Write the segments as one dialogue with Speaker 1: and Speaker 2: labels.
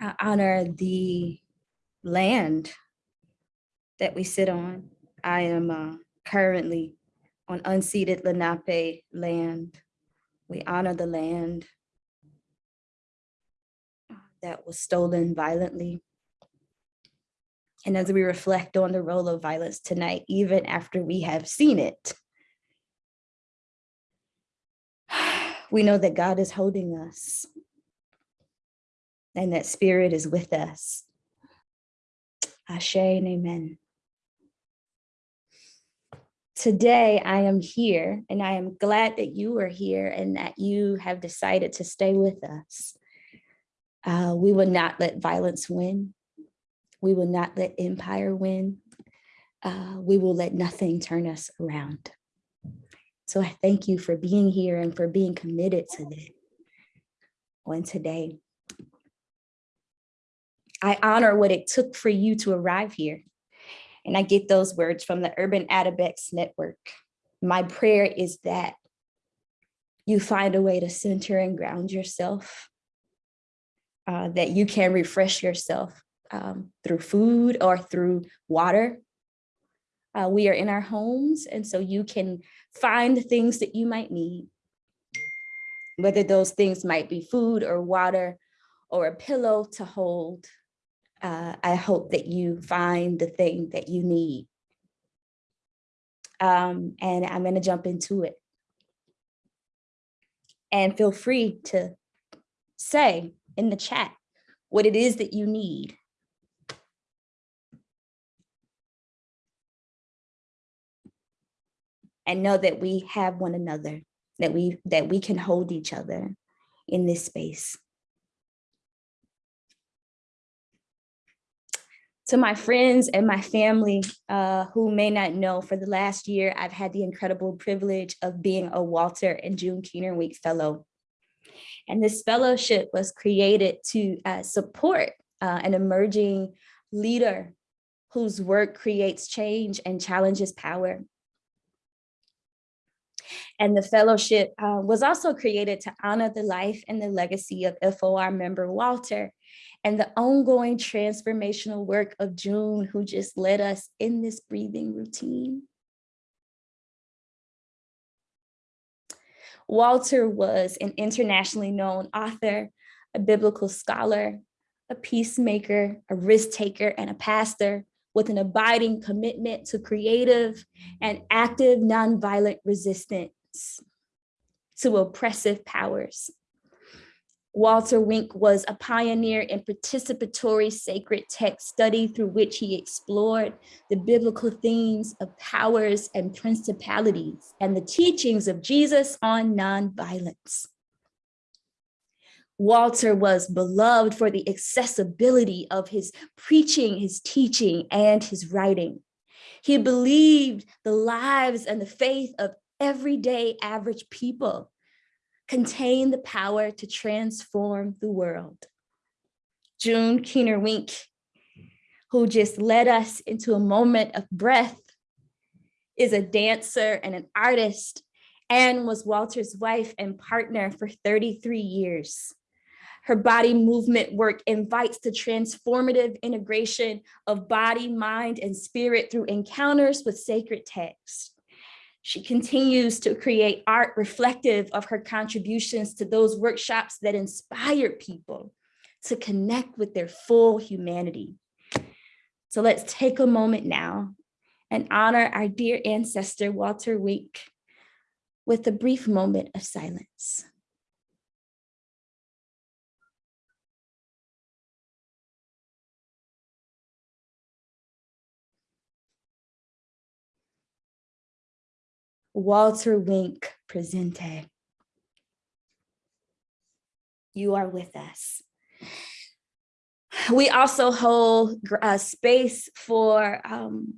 Speaker 1: I honor the land that we sit on. I am uh, currently on unceded Lenape land. We honor the land that was stolen violently. And as we reflect on the role of violence tonight, even after we have seen it, we know that God is holding us and that spirit is with us. Ashe and amen. Today I am here and I am glad that you are here and that you have decided to stay with us. Uh, we will not let violence win. We will not let empire win. Uh, we will let nothing turn us around. So I thank you for being here and for being committed to that on today. I honor what it took for you to arrive here. And I get those words from the Urban Adabex Network. My prayer is that you find a way to center and ground yourself, uh, that you can refresh yourself um, through food or through water. Uh, we are in our homes, and so you can find the things that you might need, whether those things might be food or water or a pillow to hold, uh, I hope that you find the thing that you need. Um, and I'm going to jump into it. And feel free to say in the chat what it is that you need. And know that we have one another, that we that we can hold each other in this space. To my friends and my family uh, who may not know, for the last year, I've had the incredible privilege of being a Walter and June Keener Wink Fellow. And this fellowship was created to uh, support uh, an emerging leader whose work creates change and challenges power. And the fellowship uh, was also created to honor the life and the legacy of FOR member Walter and the ongoing transformational work of June, who just led us in this breathing routine. Walter was an internationally known author, a biblical scholar, a peacemaker, a risk taker, and a pastor with an abiding commitment to creative and active nonviolent resistance to oppressive powers. Walter Wink was a pioneer in participatory sacred text study through which he explored the biblical themes of powers and principalities and the teachings of Jesus on nonviolence. Walter was beloved for the accessibility of his preaching, his teaching, and his writing. He believed the lives and the faith of everyday average people contain the power to transform the world. June Keener Wink, who just led us into a moment of breath, is a dancer and an artist and was Walter's wife and partner for 33 years. Her body movement work invites the transformative integration of body, mind, and spirit through encounters with sacred texts. She continues to create art reflective of her contributions to those workshops that inspire people to connect with their full humanity. So let's take a moment now and honor our dear ancestor, Walter Wink, with a brief moment of silence. Walter Wink Presente. You are with us. We also hold a space for um,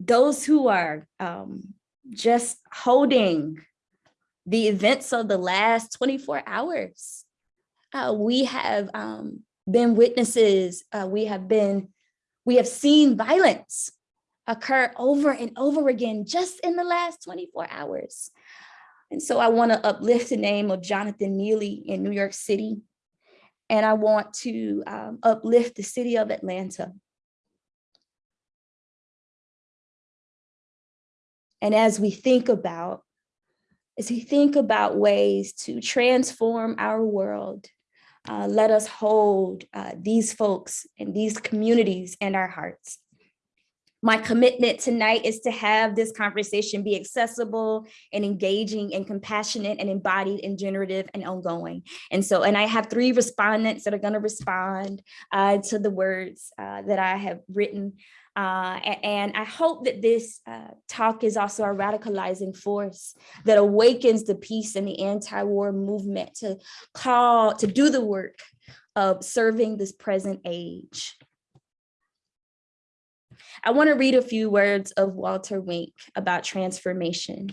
Speaker 1: those who are um, just holding the events of the last 24 hours. Uh, we have um, been witnesses, uh, we have been, we have seen violence occur over and over again just in the last 24 hours. And so I want to uplift the name of Jonathan Neely in New York City. and I want to um, uplift the city of Atlanta. And as we think about, as we think about ways to transform our world, uh, let us hold uh, these folks and these communities in our hearts. My commitment tonight is to have this conversation be accessible and engaging and compassionate and embodied and generative and ongoing. And so, and I have three respondents that are gonna respond uh, to the words uh, that I have written. Uh, and I hope that this uh, talk is also a radicalizing force that awakens the peace and the anti-war movement to call, to do the work of serving this present age. I want to read a few words of Walter Wink about transformation.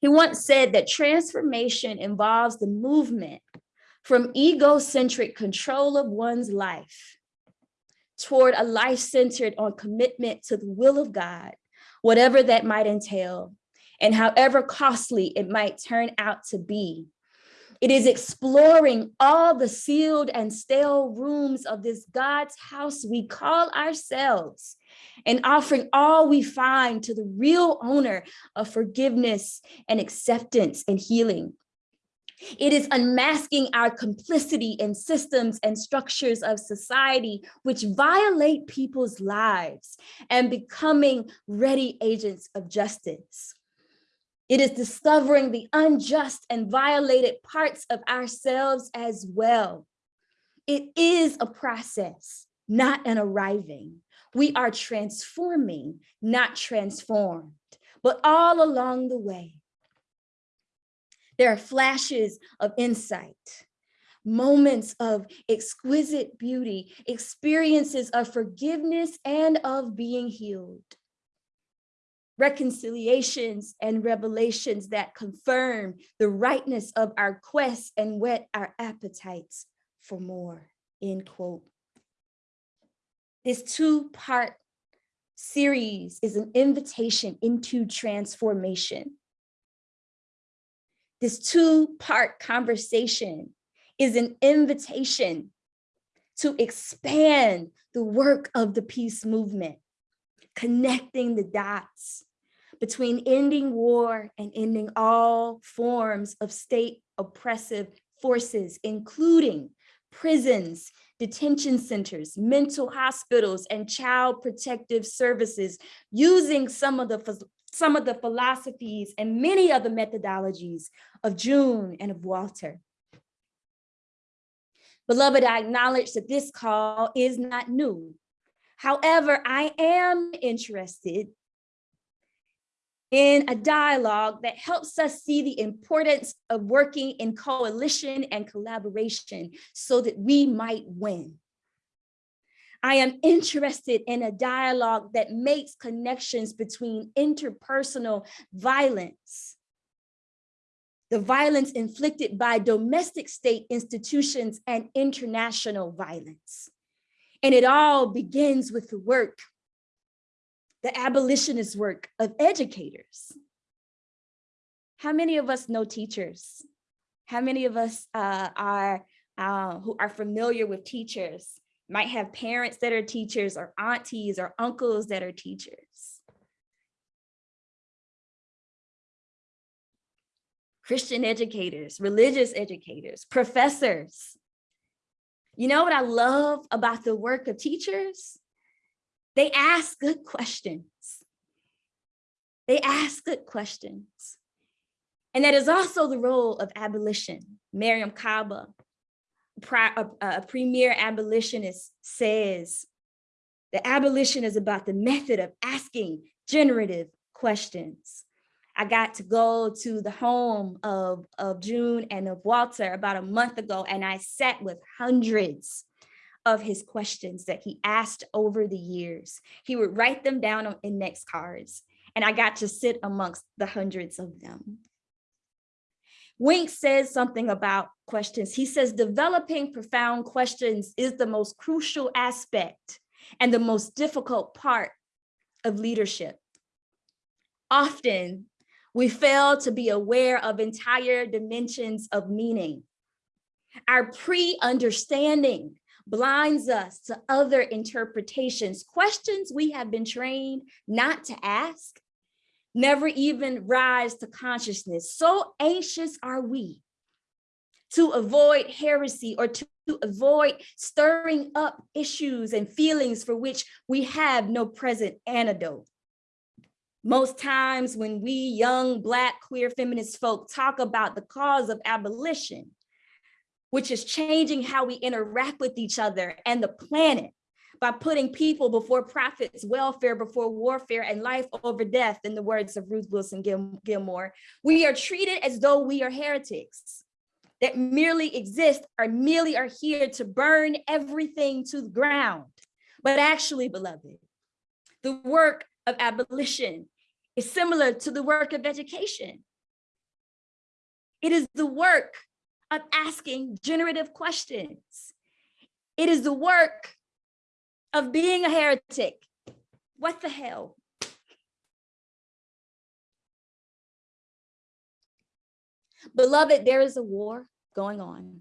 Speaker 1: He once said that transformation involves the movement from egocentric control of one's life toward a life centered on commitment to the will of God, whatever that might entail, and however costly it might turn out to be. It is exploring all the sealed and stale rooms of this God's house we call ourselves and offering all we find to the real owner of forgiveness and acceptance and healing. It is unmasking our complicity in systems and structures of society which violate people's lives and becoming ready agents of justice. It is discovering the unjust and violated parts of ourselves as well. It is a process, not an arriving. We are transforming, not transformed, but all along the way. There are flashes of insight, moments of exquisite beauty, experiences of forgiveness and of being healed. Reconciliations and revelations that confirm the rightness of our quest and whet our appetites for more, end quote. This two-part series is an invitation into transformation. This two-part conversation is an invitation to expand the work of the peace movement, connecting the dots between ending war and ending all forms of state oppressive forces, including prisons, detention centers, mental hospitals, and child protective services using some of the some of the philosophies and many of the methodologies of June and of Walter. Beloved, I acknowledge that this call is not new. However, I am interested in a dialogue that helps us see the importance of working in coalition and collaboration so that we might win. I am interested in a dialogue that makes connections between interpersonal violence, the violence inflicted by domestic state institutions and international violence. And it all begins with the work the abolitionist work of educators. How many of us know teachers? How many of us uh, are uh, who are familiar with teachers, might have parents that are teachers or aunties or uncles that are teachers. Christian educators, religious educators, professors. You know what I love about the work of teachers? They ask good questions. They ask good questions. And that is also the role of abolition. Mariame Kaba, a, premier abolitionist says, the abolition is about the method of asking generative questions. I got to go to the home of, of June and of Walter about a month ago, and I sat with hundreds of his questions that he asked over the years. He would write them down on index cards, and I got to sit amongst the hundreds of them. Wink says something about questions. He says developing profound questions is the most crucial aspect and the most difficult part of leadership. Often, we fail to be aware of entire dimensions of meaning Our pre-understanding blinds us to other interpretations, questions we have been trained not to ask, never even rise to consciousness. So anxious are we to avoid heresy or to avoid stirring up issues and feelings for which we have no present antidote. Most times when we young Black queer feminist folk talk about the cause of abolition, which is changing how we interact with each other and the planet by putting people before profits, welfare before warfare, and life over death, in the words of Ruth Wilson Gil Gilmore, we are treated as though we are heretics that merely exist or merely are here to burn everything to the ground. But actually, beloved, the work of abolition is similar to the work of education. It is the work of asking generative questions. It is the work of being a heretic. What the hell? Beloved, there is a war going on.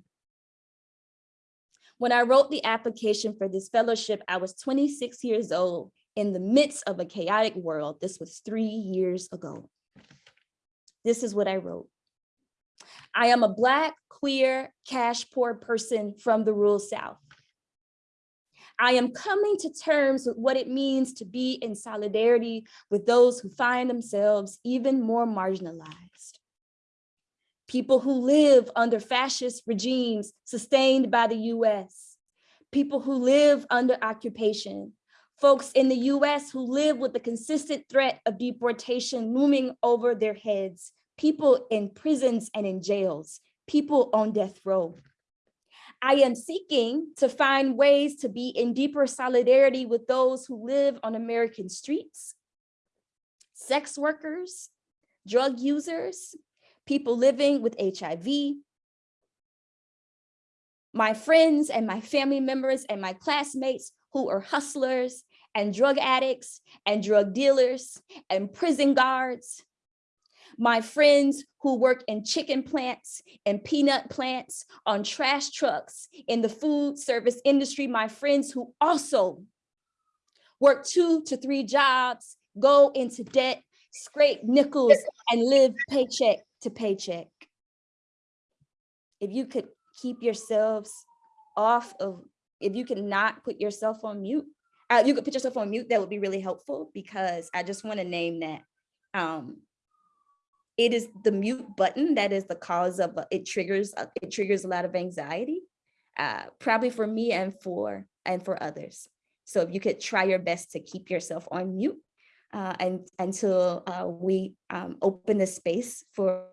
Speaker 1: When I wrote the application for this fellowship, I was 26 years old in the midst of a chaotic world. This was three years ago. This is what I wrote. I am a Black, queer, cash poor person from the rural South. I am coming to terms with what it means to be in solidarity with those who find themselves even more marginalized. People who live under fascist regimes sustained by the US, people who live under occupation, folks in the US who live with the consistent threat of deportation looming over their heads, people in prisons and in jails, people on death row. I am seeking to find ways to be in deeper solidarity with those who live on American streets, sex workers, drug users, people living with HIV, my friends and my family members and my classmates who are hustlers and drug addicts and drug dealers and prison guards. My friends who work in chicken plants and peanut plants, on trash trucks, in the food service industry, my friends who also work two to three jobs, go into debt, scrape nickels, and live paycheck to paycheck. If you could keep yourselves off of, if you could not put yourself on mute, uh, you could put yourself on mute, that would be really helpful because I just want to name that. Um, it is the mute button that is the cause of uh, it triggers uh, it triggers a lot of anxiety, uh, probably for me and for and for others. So if you could try your best to keep yourself on mute uh, and until we um, open the space for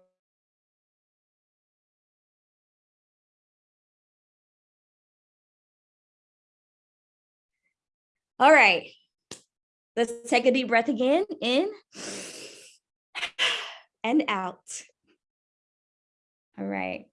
Speaker 1: All right, let's take a deep breath again, in and out. All right.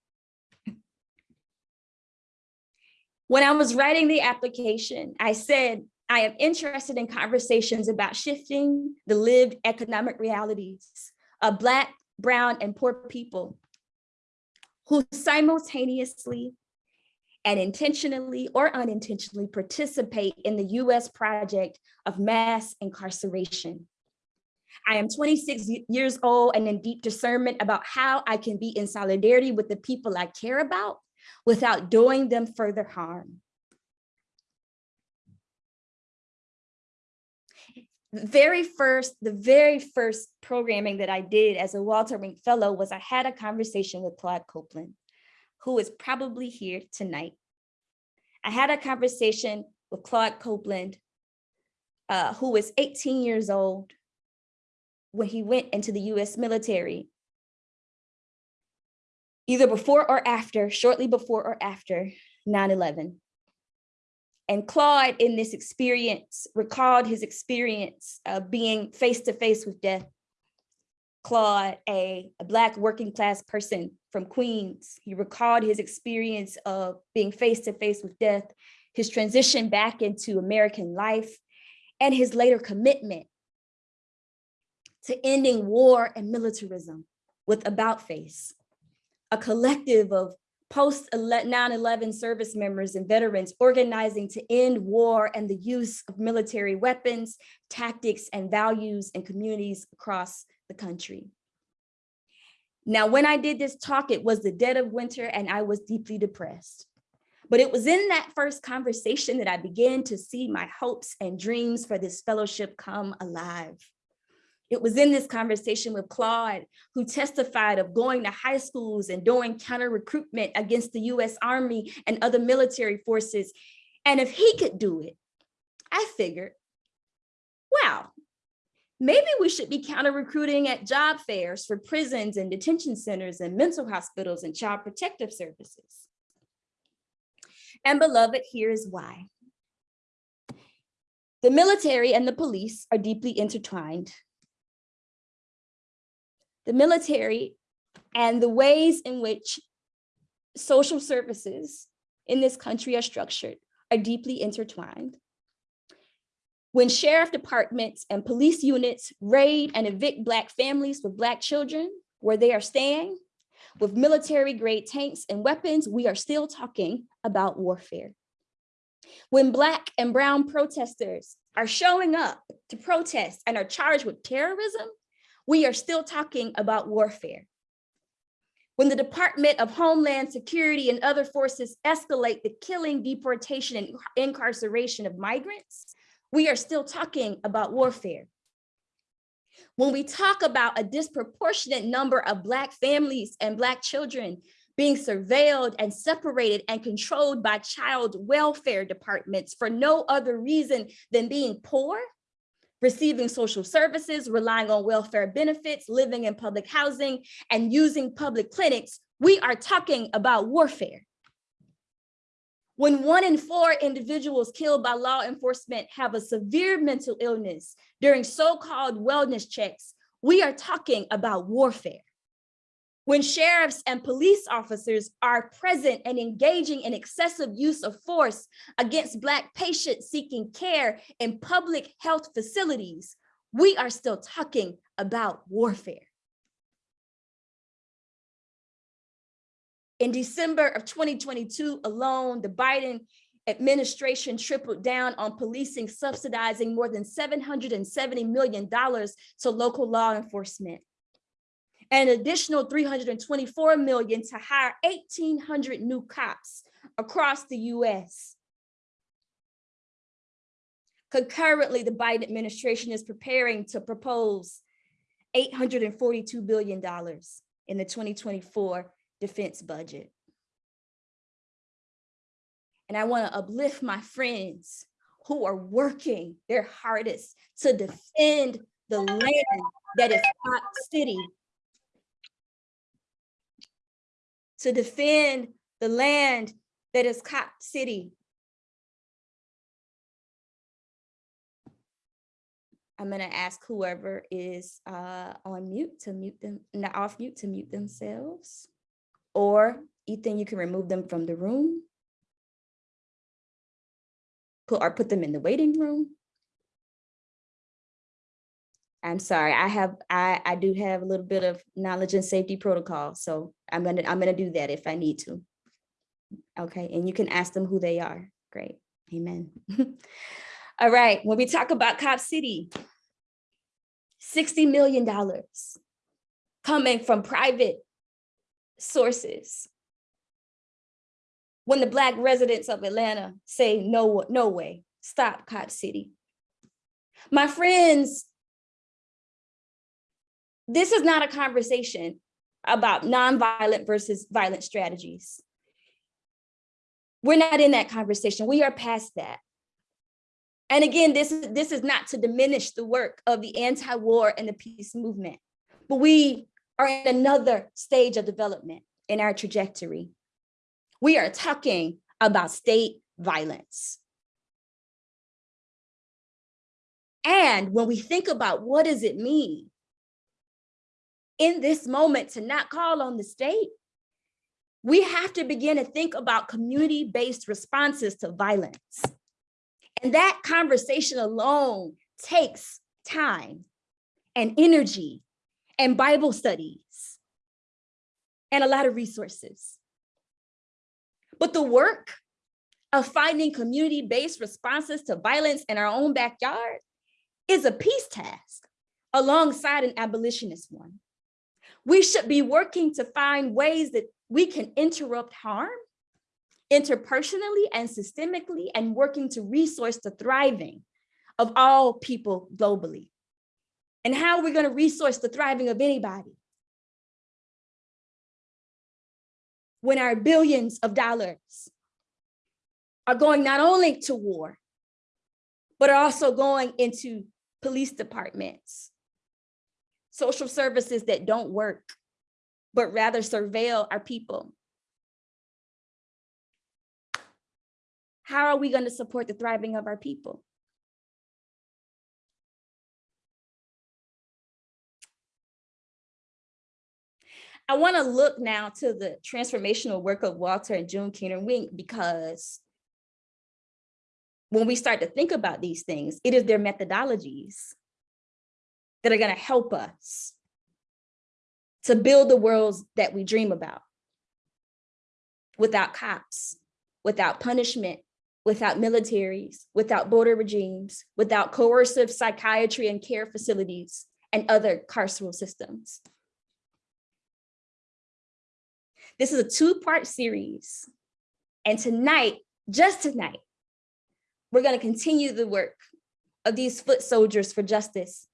Speaker 1: When I was writing the application, I said, I am interested in conversations about shifting the lived economic realities of Black, Brown, and poor people who simultaneously and intentionally or unintentionally participate in the US project of mass incarceration. I am 26 years old and in deep discernment about how I can be in solidarity with the people I care about without doing them further harm. Very first, the very first programming that I did as a Walter Wink Fellow was I had a conversation with Claude Copeland who is probably here tonight. I had a conversation with Claude Copeland, uh, who was 18 years old when he went into the US military, either before or after, shortly before or after 9-11. And Claude in this experience recalled his experience of being face to face with death Claude, a, a Black working class person from Queens. He recalled his experience of being face to face with death, his transition back into American life, and his later commitment to ending war and militarism with About Face, a collective of post 9-11 service members and veterans organizing to end war and the use of military weapons, tactics, and values in communities across the country. Now, when I did this talk, it was the dead of winter and I was deeply depressed. But it was in that first conversation that I began to see my hopes and dreams for this fellowship come alive. It was in this conversation with Claude, who testified of going to high schools and doing counter recruitment against the US Army and other military forces. And if he could do it, I figured, wow, maybe we should be counter recruiting at job fairs for prisons and detention centers and mental hospitals and child protective services. And beloved, here's why. The military and the police are deeply intertwined the military and the ways in which social services in this country are structured are deeply intertwined. When sheriff departments and police units raid and evict Black families with Black children where they are staying, with military grade tanks and weapons, we are still talking about warfare. When Black and Brown protesters are showing up to protest and are charged with terrorism, we are still talking about warfare. When the Department of Homeland Security and other forces escalate the killing, deportation, and incarceration of migrants, we are still talking about warfare. When we talk about a disproportionate number of Black families and Black children being surveilled and separated and controlled by child welfare departments for no other reason than being poor, receiving social services, relying on welfare benefits, living in public housing, and using public clinics, we are talking about warfare. When one in four individuals killed by law enforcement have a severe mental illness during so-called wellness checks, we are talking about warfare when sheriffs and police officers are present and engaging in excessive use of force against Black patients seeking care in public health facilities, we are still talking about warfare. In December of 2022 alone, the Biden administration tripled down on policing, subsidizing more than $770 million to local law enforcement an additional 324 million to hire 1,800 new cops across the US. Concurrently, the Biden administration is preparing to propose $842 billion in the 2024 defense budget. And I wanna uplift my friends who are working their hardest to defend the land that is Cop City to defend the land that is Cop City. I'm gonna ask whoever is uh, on mute to mute them, not off mute to mute themselves. Or Ethan, you can remove them from the room. Put, or put them in the waiting room. I'm sorry, I have, I, I do have a little bit of knowledge and safety protocol. So I'm gonna, I'm gonna do that if I need to. Okay, and you can ask them who they are. Great, amen. All right, when we talk about Cop City, $60 million coming from private sources. When the Black residents of Atlanta say, no, no way, stop Cop City. My friends this is not a conversation about nonviolent versus violent strategies. We're not in that conversation. We are past that. And again, this is, this is not to diminish the work of the anti-war and the peace movement, but we are in another stage of development in our trajectory. We are talking about state violence. And when we think about what does it mean in this moment to not call on the state, we have to begin to think about community-based responses to violence. And that conversation alone takes time and energy and Bible studies and a lot of resources. But the work of finding community-based responses to violence in our own backyard is a peace task alongside an abolitionist one. We should be working to find ways that we can interrupt harm interpersonally and systemically and working to resource the thriving of all people globally. And how are we going to resource the thriving of anybody? When our billions of dollars are going not only to war, but are also going into police departments, social services that don't work, but rather surveil our people. How are we going to support the thriving of our people? I want to look now to the transformational work of Walter and June Keener Wink because when we start to think about these things, it is their methodologies that are going to help us to build the worlds that we dream about without cops, without punishment, without militaries, without border regimes, without coercive psychiatry and care facilities and other carceral systems. This is a two-part series. And tonight, just tonight, we're gonna continue the work of these foot soldiers for justice.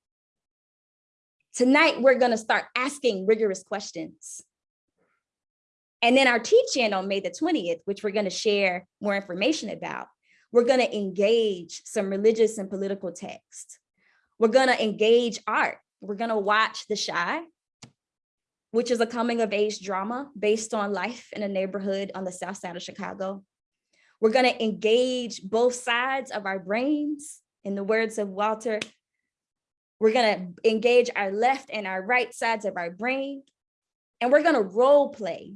Speaker 1: Tonight, we're gonna start asking rigorous questions. And then our teach-in on May the 20th, which we're gonna share more information about, we're gonna engage some religious and political text. We're gonna engage art. We're gonna watch The Chi, which is a coming of age drama based on life in a neighborhood on the south side of Chicago. We're gonna engage both sides of our brains. In the words of Walter, we're gonna engage our left and our right sides of our brain. And we're gonna role play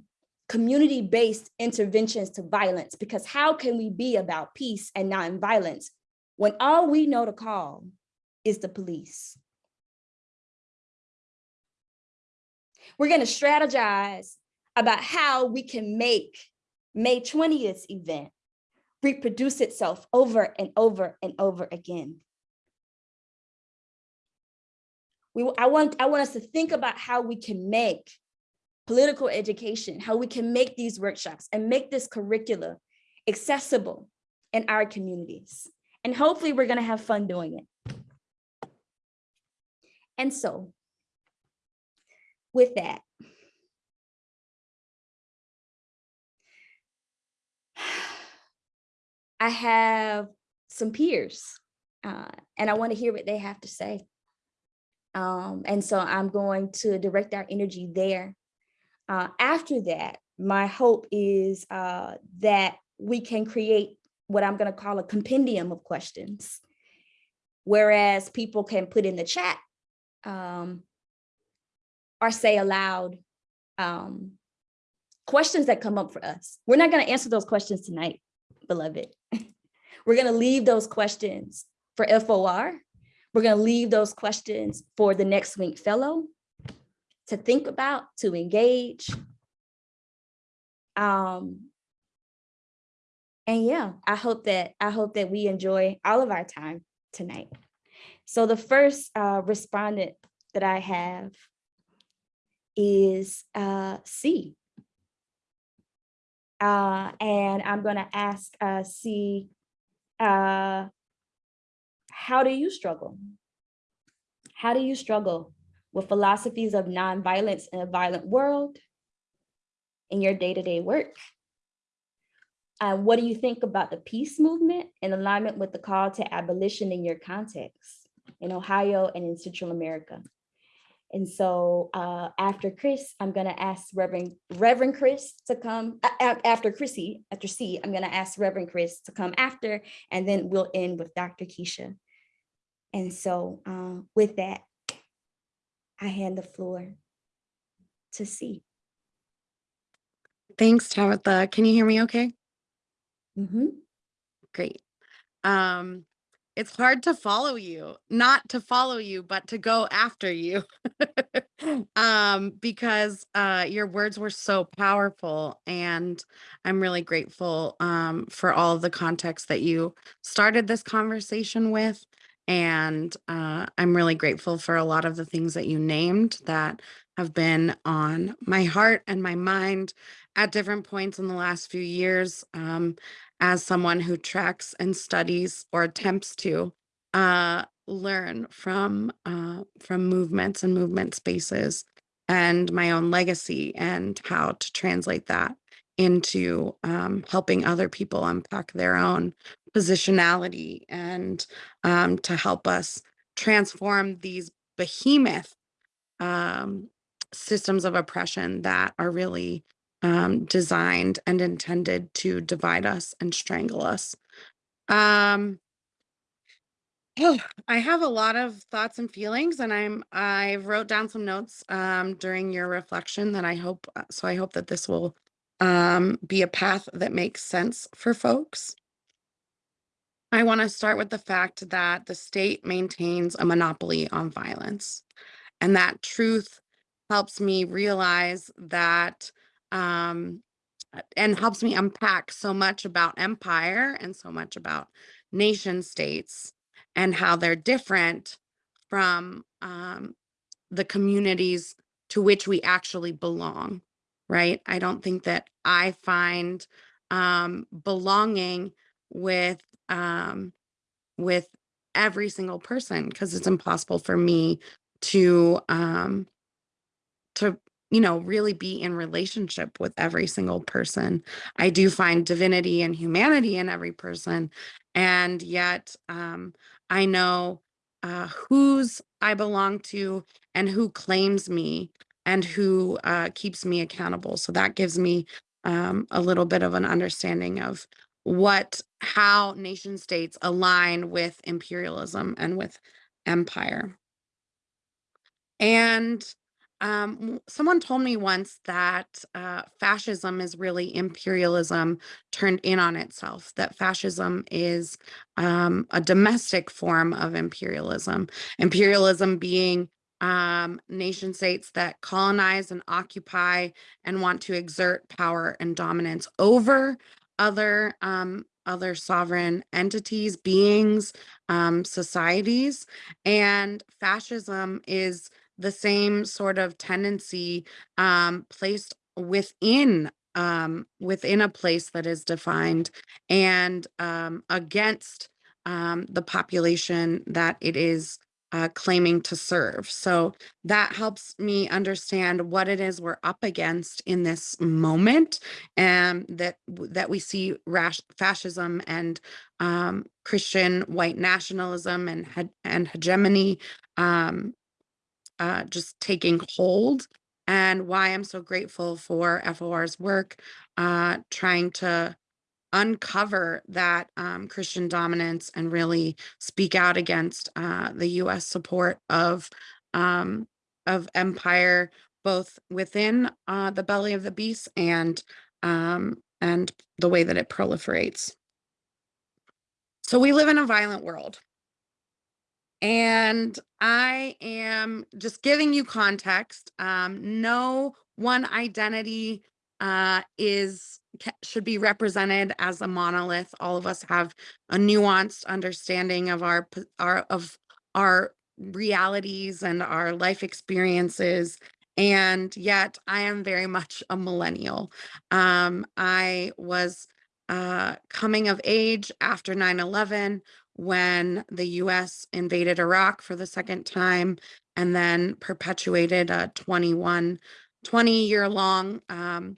Speaker 1: community-based interventions to violence because how can we be about peace and non-violence when all we know to call is the police? We're going to strategize about how we can make May 20th event reproduce itself over and over and over again. We, I, want, I want us to think about how we can make political education, how we can make these workshops and make this curricula accessible in our communities. And hopefully we're gonna have fun doing it. And so with that. I have some peers uh, and I want to hear what they have to say. Um, and so I'm going to direct our energy there. Uh, after that, my hope is uh, that we can create what I'm going to call a compendium of questions, whereas people can put in the chat um, or say aloud um, questions that come up for us. We're not going to answer those questions tonight, beloved. We're going to leave those questions for FOR. We're going to leave those questions for the next Wink Fellow to think about, to engage. Um, and yeah, I hope that I hope that we enjoy all of our time tonight. So the first uh, respondent that I have is uh, C. Uh, and I'm going to ask uh, C, uh, how do you struggle? How do you struggle with philosophies of nonviolence in a violent world in your day-to-day -day work? Uh, what do you think about the peace movement in alignment with the call to abolition in your context in Ohio and in Central America? And so uh, after Chris, I'm going to ask Reverend Reverend Chris to come uh, after Chrissy, after C, I'm going to ask Reverend Chris to come after, and then we'll end with Dr. Keisha. And so uh, with that, I hand the floor to C.
Speaker 2: Thanks, Tabitha. Can you hear me okay?
Speaker 1: Mm -hmm.
Speaker 2: Great. Um, it's hard to follow you, not to follow you, but to go after you. um, because uh, your words were so powerful, and I'm really grateful um, for all of the context that you started this conversation with. And uh, I'm really grateful for a lot of the things that you named that have been on my heart and my mind at different points in the last few years. Um, as someone who tracks and studies or attempts to uh, learn from uh, from movements and movement spaces and my own legacy and how to translate that into um, helping other people unpack their own positionality and um, to help us transform these behemoth um, systems of oppression that are really um, designed and intended to divide us and strangle us. Um, Oh, I have a lot of thoughts and feelings, and I'm I wrote down some notes um, during your reflection that I hope uh, so I hope that this will um, be a path that makes sense for folks. I want to start with the fact that the state maintains a monopoly on violence, and that truth helps me realize that um, uh, and helps me unpack so much about empire and so much about nation states and how they're different from um, the communities to which we actually belong, right? I don't think that I find um, belonging with um, with every single person because it's impossible for me to um, to you know really be in relationship with every single person i do find divinity and humanity in every person and yet um, i know uh, whose i belong to and who claims me and who uh, keeps me accountable so that gives me um, a little bit of an understanding of what how nation states align with imperialism and with empire and um, someone told me once that uh, fascism is really imperialism turned in on itself, that fascism is um, a domestic form of imperialism. Imperialism being um, nation states that colonize and occupy and want to exert power and dominance over other um, other sovereign entities, beings, um, societies. And fascism is the same sort of tendency um, placed within um, within a place that is defined and um, against um, the population that it is uh, claiming to serve. So that helps me understand what it is we're up against in this moment, and that that we see rash, fascism and um, Christian white nationalism and and hegemony um, uh, just taking hold and why I'm so grateful for FOR's work, uh, trying to uncover that um, Christian dominance and really speak out against uh, the U.S. support of um, of empire, both within uh, the belly of the beast and um, and the way that it proliferates. So we live in a violent world. And I am just giving you context. Um, no one identity uh, is should be represented as a monolith. All of us have a nuanced understanding of our our of our realities and our life experiences. And yet, I am very much a millennial. Um, I was uh, coming of age after 9 11 when the US invaded Iraq for the second time and then perpetuated a 21, 20 year long um,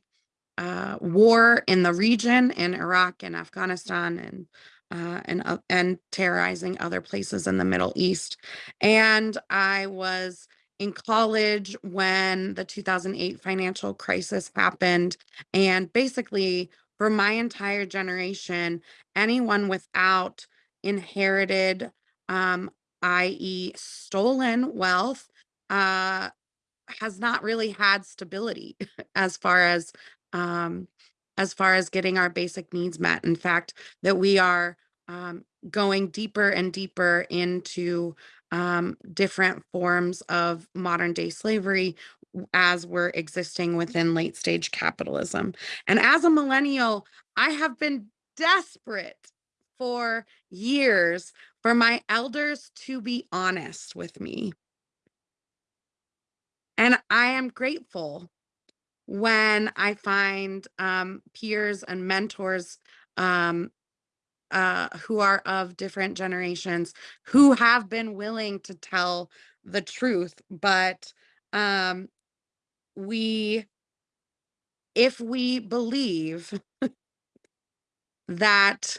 Speaker 2: uh, war in the region in Iraq and Afghanistan and uh, and uh, and terrorizing other places in the Middle East. And I was in college when the 2008 financial crisis happened, and basically for my entire generation, anyone without inherited, um, i.e., stolen wealth, uh, has not really had stability as far as um, as far as getting our basic needs met. In fact, that we are um, going deeper and deeper into um, different forms of modern day slavery as we're existing within late stage capitalism. And as a millennial, I have been desperate for years for my elders to be honest with me. And I am grateful when I find um, peers and mentors um, uh, who are of different generations who have been willing to tell the truth. But um, we, if we believe that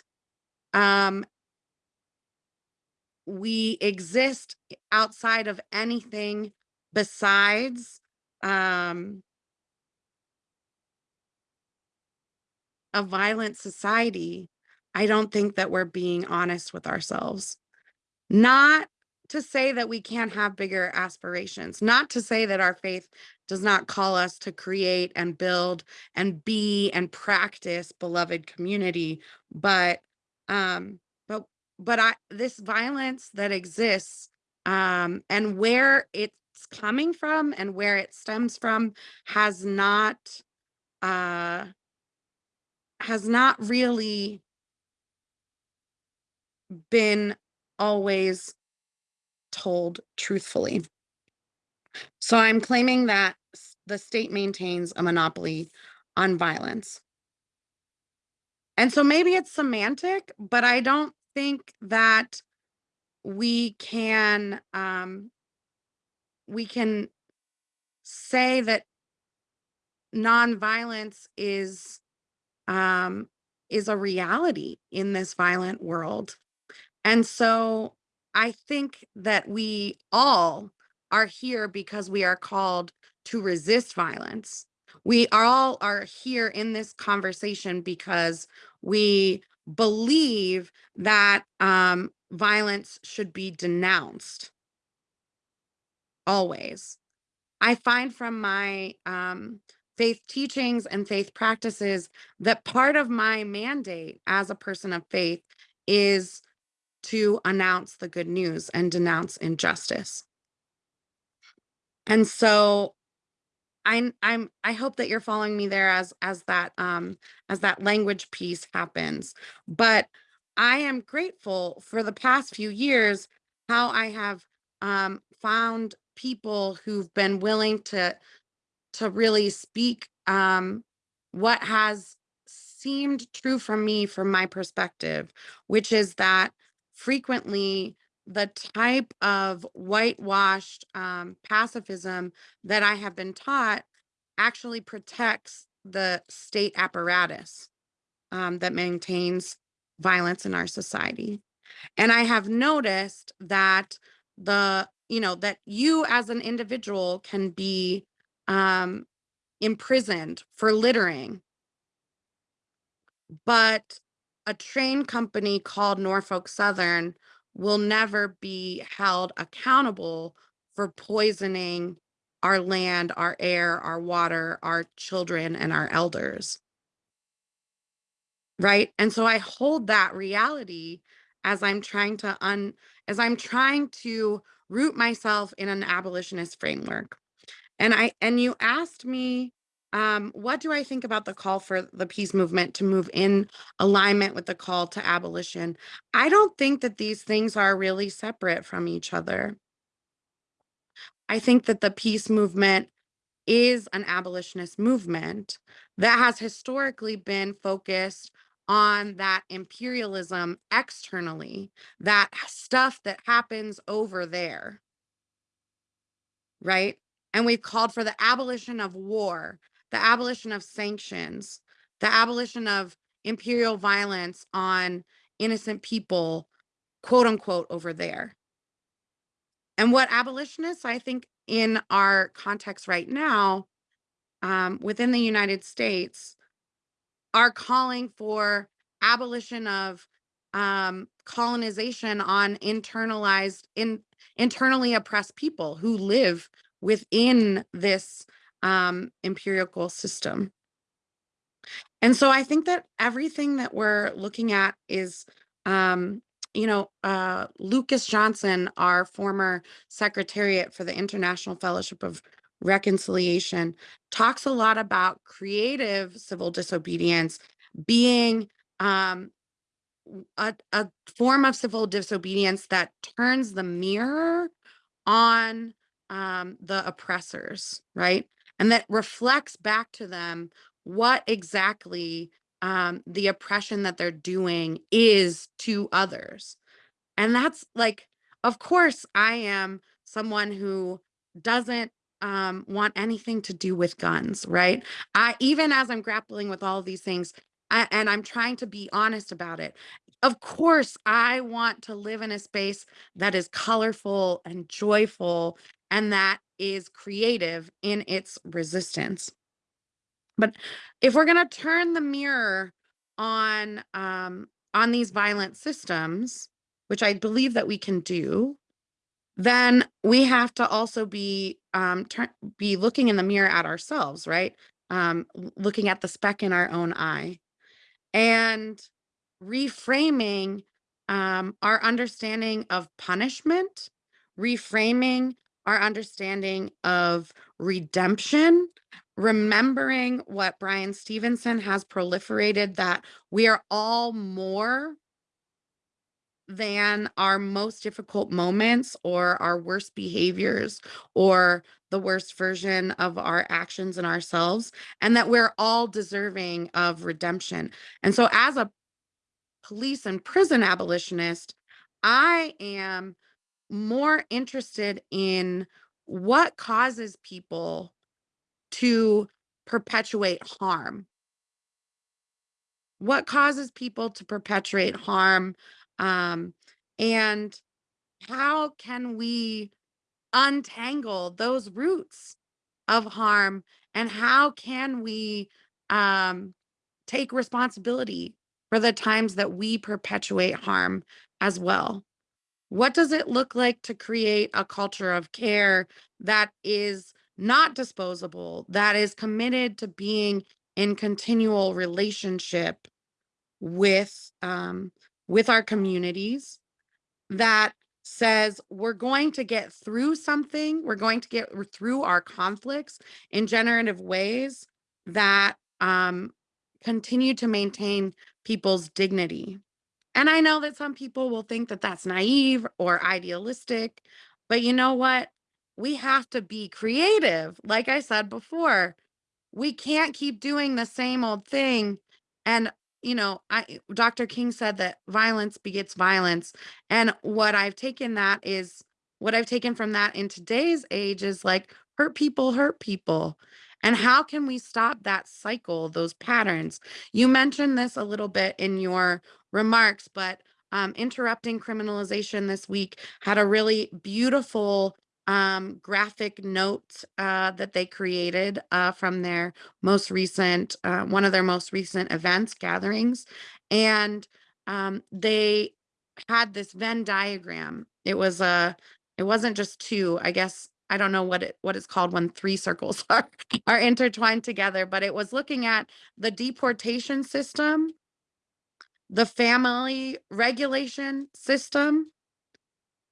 Speaker 2: um, we exist outside of anything besides um, a violent society, I don't think that we're being honest with ourselves. Not to say that we can't have bigger aspirations, not to say that our faith does not call us to create and build and be and practice beloved community, but um but but I this violence that exists um and where it's coming from and where it stems from has not uh has not really been always told truthfully. So I'm claiming that the state maintains a monopoly on violence. And so maybe it's semantic, but I don't think that we can um, we can say that nonviolence is um, is a reality in this violent world. And so I think that we all are here because we are called to resist violence. We all are here in this conversation because we believe that um, violence should be denounced always. I find from my um, faith teachings and faith practices that part of my mandate as a person of faith is to announce the good news and denounce injustice. And so I'm I'm I hope that you're following me there as as that um as that language piece happens. But I am grateful for the past few years how I have um found people who've been willing to to really speak um, what has seemed true for me from my perspective, which is that frequently the type of whitewashed um, pacifism that I have been taught actually protects the state apparatus um, that maintains violence in our society. And I have noticed that the, you know, that you as an individual can be um, imprisoned for littering. But a train company called Norfolk Southern will never be held accountable for poisoning our land, our air, our water, our children, and our elders. Right. And so I hold that reality as I'm trying to un as I'm trying to root myself in an abolitionist framework. And I and you asked me, um, what do I think about the call for the peace movement to move in alignment with the call to abolition? I don't think that these things are really separate from each other. I think that the peace movement is an abolitionist movement that has historically been focused on that imperialism externally, that stuff that happens over there. Right? And we've called for the abolition of war, the abolition of sanctions, the abolition of imperial violence on innocent people, quote unquote, over there. And what abolitionists, I think, in our context right now, um, within the United States, are calling for abolition of um, colonization on internalized, in internally oppressed people who live within this um, empirical system. And so I think that everything that we're looking at is, um, you know, uh, Lucas Johnson, our former secretariat for the International Fellowship of Reconciliation, talks a lot about creative civil disobedience being um, a, a form of civil disobedience that turns the mirror on um, the oppressors, right? And that reflects back to them what exactly um, the oppression that they're doing is to others. And that's like, of course, I am someone who doesn't um, want anything to do with guns, right? I even as I'm grappling with all these things, I, and I'm trying to be honest about it. Of course, I want to live in a space that is colorful and joyful and that is creative in its resistance. But if we're going to turn the mirror on um, on these violent systems, which I believe that we can do, then we have to also be um, be looking in the mirror at ourselves, right? Um, looking at the speck in our own eye and reframing um, our understanding of punishment, reframing our understanding of redemption, remembering what Bryan Stevenson has proliferated that we are all more than our most difficult moments or our worst behaviors or the worst version of our actions and ourselves, and that we're all deserving of redemption. And so, as a police and prison abolitionist, I am more interested in what causes people to perpetuate harm. What causes people to perpetuate harm? Um, and how can we untangle those roots of harm? And how can we um, take responsibility for the times that we perpetuate harm as well? What does it look like to create a culture of care that is not disposable, that is committed to being in continual relationship with um, with our communities, that says we're going to get through something, we're going to get through our conflicts in generative ways that um, continue to maintain people's dignity. And I know that some people will think that that's naive or idealistic, but you know what? We have to be creative. Like I said before, we can't keep doing the same old thing. And, you know, I Dr. King said that violence begets violence. And what I've taken that is what I've taken from that in today's age is like hurt people hurt people. And how can we stop that cycle, those patterns? You mentioned this a little bit in your remarks, but um, interrupting criminalization this week had a really beautiful um, graphic note uh, that they created uh, from their most recent, uh, one of their most recent events, gatherings. And um, they had this Venn diagram. It was a, it wasn't just two, I guess I don't know what it what it's called when three circles are are intertwined together, but it was looking at the deportation system, the family regulation system,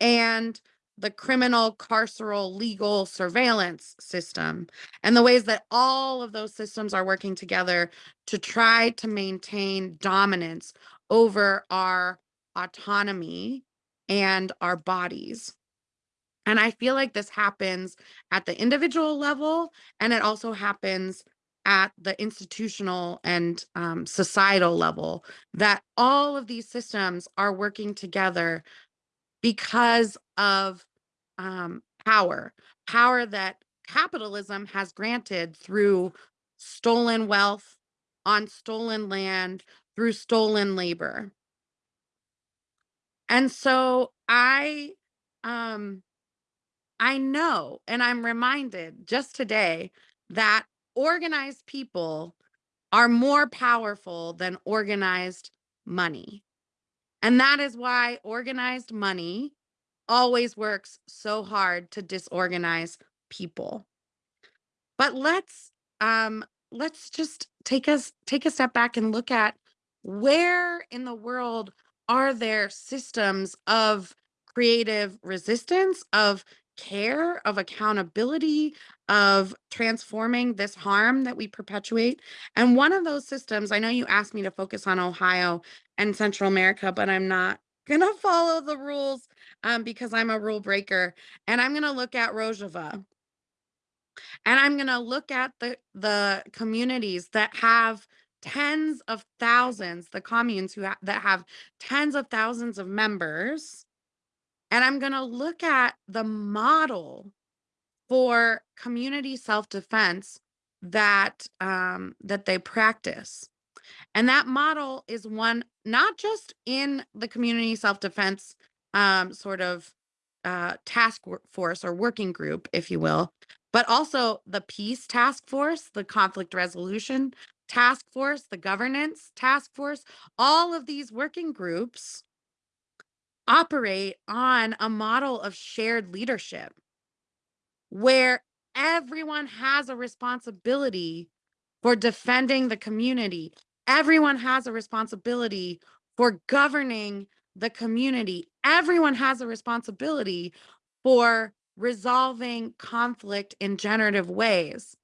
Speaker 2: and the criminal carceral legal surveillance system and the ways that all of those systems are working together to try to maintain dominance over our autonomy and our bodies. And I feel like this happens at the individual level, and it also happens at the institutional and um, societal level, that all of these systems are working together because of um, power, power that capitalism has granted through stolen wealth on stolen land, through stolen labor. And so I um I know, and I'm reminded just today that organized people are more powerful than organized money. And that is why organized money always works so hard to disorganize people. But let's um let's just take us take a step back and look at where in the world are there systems of creative resistance, of care, of accountability, of transforming this harm that we perpetuate? And one of those systems, I know you asked me to focus on Ohio and Central America, but I'm not gonna follow the rules um, because I'm a rule breaker. And I'm gonna look at Rojava. And I'm gonna look at the the communities that have tens of thousands, the communes who ha that have tens of thousands of members, and I'm gonna look at the model for community self-defense that um, that they practice. And that model is one not just in the community self-defense um, sort of uh, task force or working group, if you will, but also the peace task force, the conflict resolution task force, the governance task force. All of these working groups operate on a model of shared leadership where everyone has a responsibility for defending the community. Everyone has a responsibility for governing the community. Everyone has a responsibility for resolving conflict in generative ways.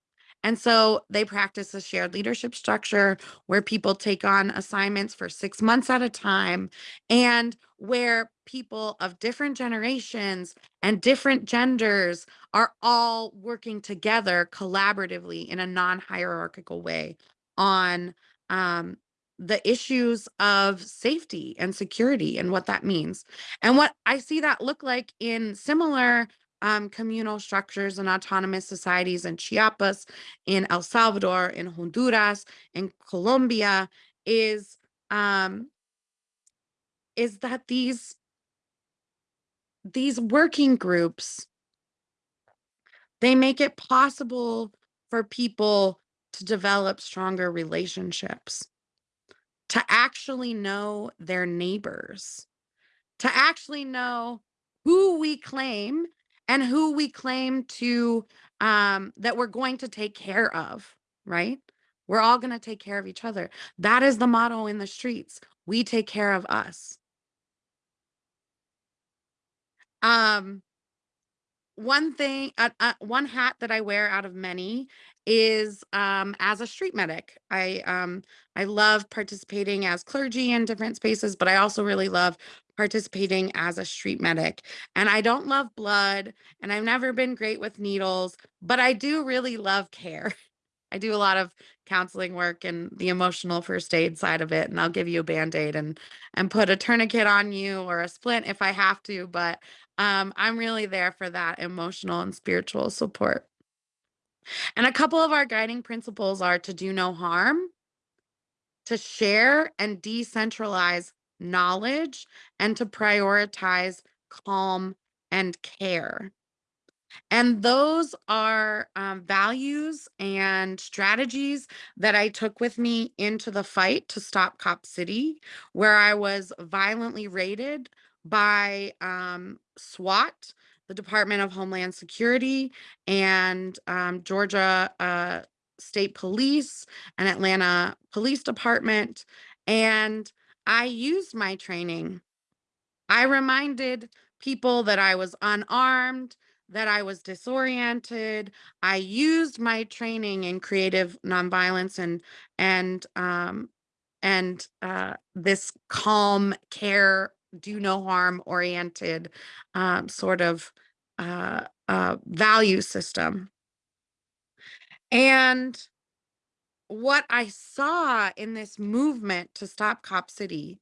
Speaker 2: And so they practice a shared leadership structure where people take on assignments for six months at a time and where people of different generations and different genders are all working together collaboratively in a non hierarchical way on um, the issues of safety and security and what that means. And what I see that look like in similar um, communal structures and autonomous societies in Chiapas, in El Salvador, in Honduras, in Colombia is um, is that these these working groups they make it possible for people to develop stronger relationships, to actually know their neighbors, to actually know who we claim and who we claim to um, that we're going to take care of, right? We're all going to take care of each other. That is the motto in the streets. We take care of us. Um, one thing, uh, uh, one hat that I wear out of many is um, as a street medic. I um, I love participating as clergy in different spaces, but I also really love participating as a street medic. And I don't love blood, and I've never been great with needles, but I do really love care. I do a lot of counseling work and the emotional first aid side of it, and I'll give you a band-aid and and put a tourniquet on you or a splint if I have to, but um, I'm really there for that emotional and spiritual support. And a couple of our guiding principles are to do no harm, to share and decentralize knowledge, and to prioritize calm and care. And those are um, values and strategies that I took with me into the fight to stop Cop City, where I was violently raided by um, SWAT, the Department of Homeland Security, and um, Georgia uh, State Police and Atlanta Police Department. And I used my training. I reminded people that I was unarmed, that I was disoriented. I used my training in creative nonviolence and and um, and uh, this calm care, do no harm oriented um, sort of uh, uh, value system. And what I saw in this movement to stop Cop City,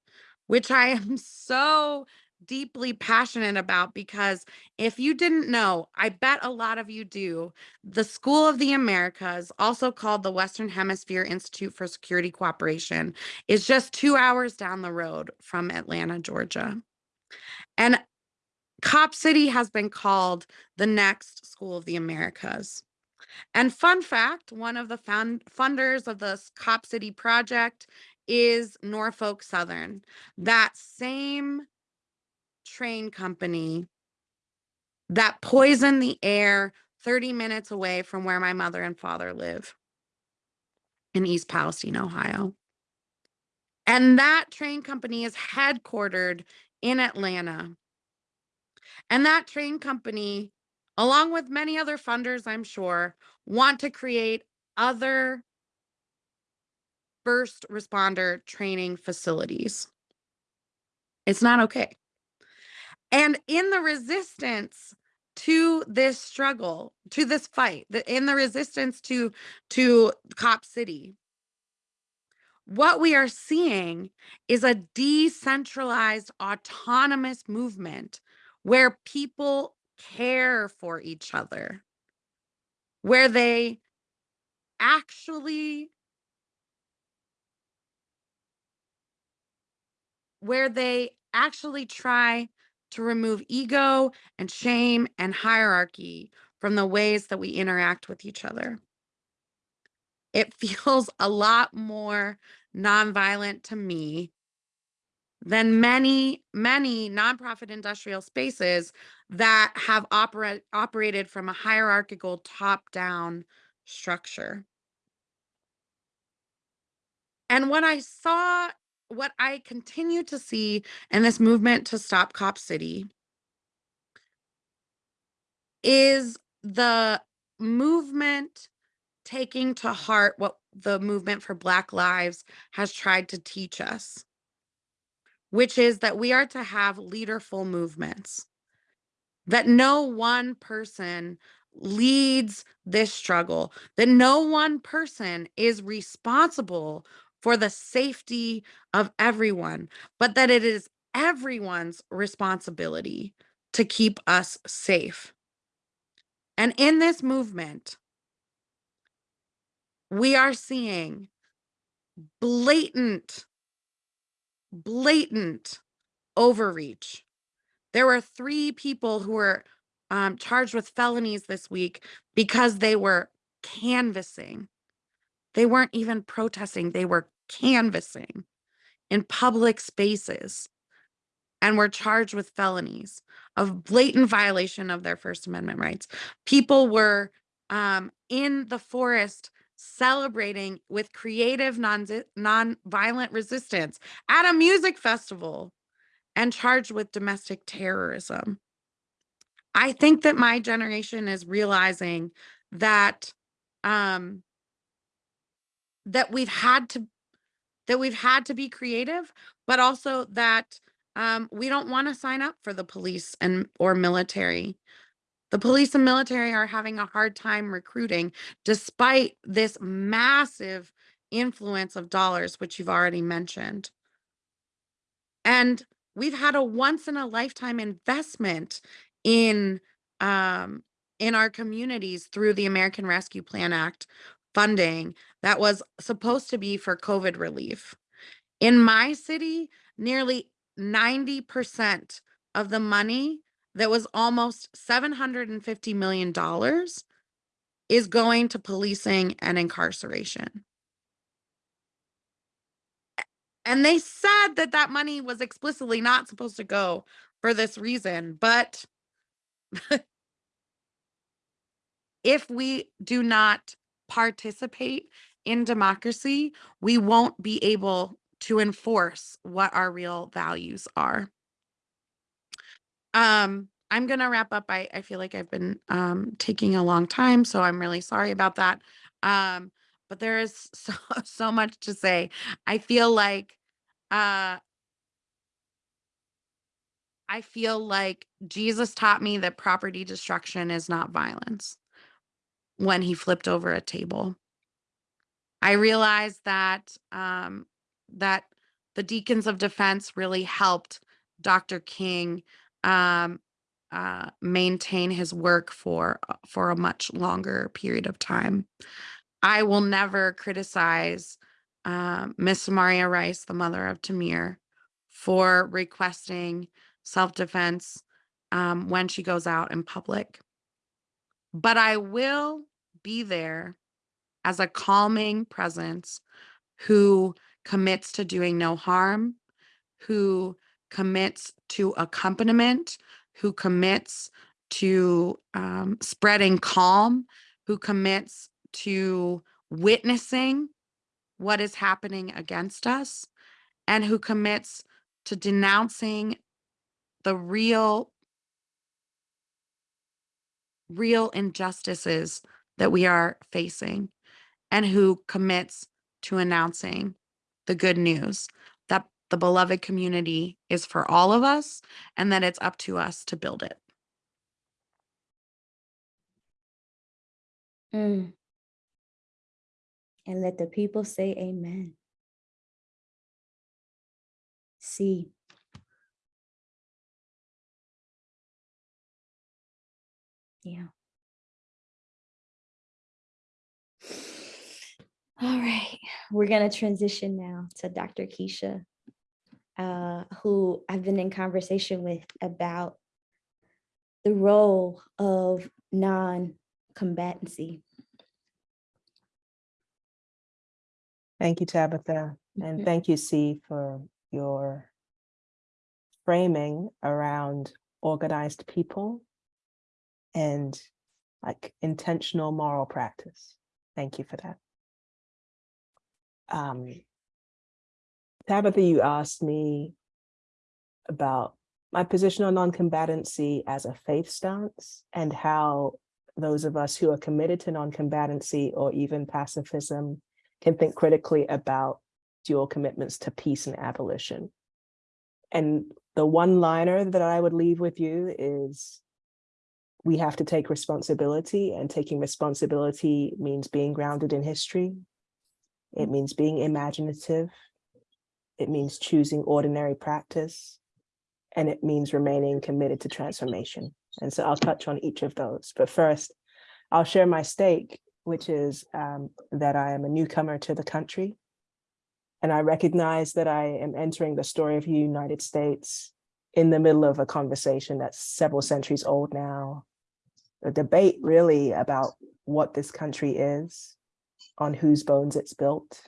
Speaker 2: which I am so deeply passionate about because if you didn't know, I bet a lot of you do. The School of the Americas, also called the Western Hemisphere Institute for Security Cooperation, is just two hours down the road from Atlanta, Georgia. And Cop City has been called the next School of the Americas. And fun fact, one of the found funders of the Cop City project is Norfolk Southern. That same train company that poisoned the air 30 minutes away from where my mother and father live in East Palestine, Ohio. And that train company is headquartered in Atlanta. And that train company, along with many other funders, I'm sure, want to create other first responder training facilities. It's not okay. And in the resistance to this struggle, to this fight, in the resistance to to Cop City, what we are seeing is a decentralized autonomous movement where people care for each other, where they actually where they actually try to remove ego and shame and hierarchy from the ways that we interact with each other. It feels a lot more nonviolent to me than many, many nonprofit industrial spaces that have operate, operated from a hierarchical top-down structure. And what I saw what I continue to see in this movement to stop Cop City is the movement taking to heart what the movement for Black Lives has tried to teach us, which is that we are to have leaderful movements, that no one person leads this struggle, that no one person is responsible for the safety of everyone, but that it is everyone's responsibility to keep us safe. And in this movement, we are seeing blatant, blatant overreach. There were three people who were um, charged with felonies this week because they were canvassing they weren't even protesting, they were canvassing in public spaces and were charged with felonies of blatant violation of their First Amendment rights. People were um, in the forest celebrating with creative non non-violent resistance at a music festival and charged with domestic terrorism. I think that my generation is realizing that um, that we've had to that we've had to be creative, but also that um, we don't want to sign up for the police and or military. The police and military are having a hard time recruiting despite this massive influence of dollars, which you've already mentioned. And we've had a once in a lifetime investment in um, in our communities through the American Rescue Plan Act funding that was supposed to be for COVID relief. In my city, nearly 90% of the money that was almost $750 million is going to policing and incarceration. And they said that that money was explicitly not supposed to go for this reason, but if we do not participate in democracy, we won't be able to enforce what our real values are. Um, I'm going to wrap up. I, I feel like I've been um, taking a long time, so I'm really sorry about that. Um, but there is so, so much to say. I feel like uh, I feel like Jesus taught me that property destruction is not violence when he flipped over a table. I realized that um, that the Deacons of Defense really helped Dr. King um, uh, maintain his work for uh, for a much longer period of time. I will never criticize uh, Ms. Samaria Rice, the mother of Tamir, for requesting self-defense um, when she goes out in public. But I will be there as a calming presence who commits to doing no harm, who commits to accompaniment, who commits to um, spreading calm, who commits to witnessing what is happening against us, and who commits to denouncing the real real injustices that we are facing and who commits to announcing the good news that the beloved community is for all of us and that it's up to us to build it.
Speaker 1: Mm. And let the people say amen. See. Yeah. All right, we're gonna transition now to Dr. Keisha, uh, who I've been in conversation with about the role of non-combatancy.
Speaker 3: Thank you, Tabitha, and
Speaker 1: Mhm.
Speaker 3: thank you, C, for your framing around organized people and like intentional moral practice. Thank you for that. Um, Tabitha, you asked me about my position on non-combatancy as a faith stance and how those of us who are committed to non-combatancy or even pacifism can think critically about dual commitments to peace and abolition. And the one liner that I would leave with you is we have to take responsibility and taking responsibility means being grounded in history. It means being imaginative. It means choosing ordinary practice. And it means remaining committed to transformation. And so I'll touch on each of those. But first, I'll share my stake, which is um, that I am a newcomer to the country. And I recognize that I am entering the story of the United States in the middle of a conversation that's several centuries old now. A debate really about what this country is, on whose bones it's built,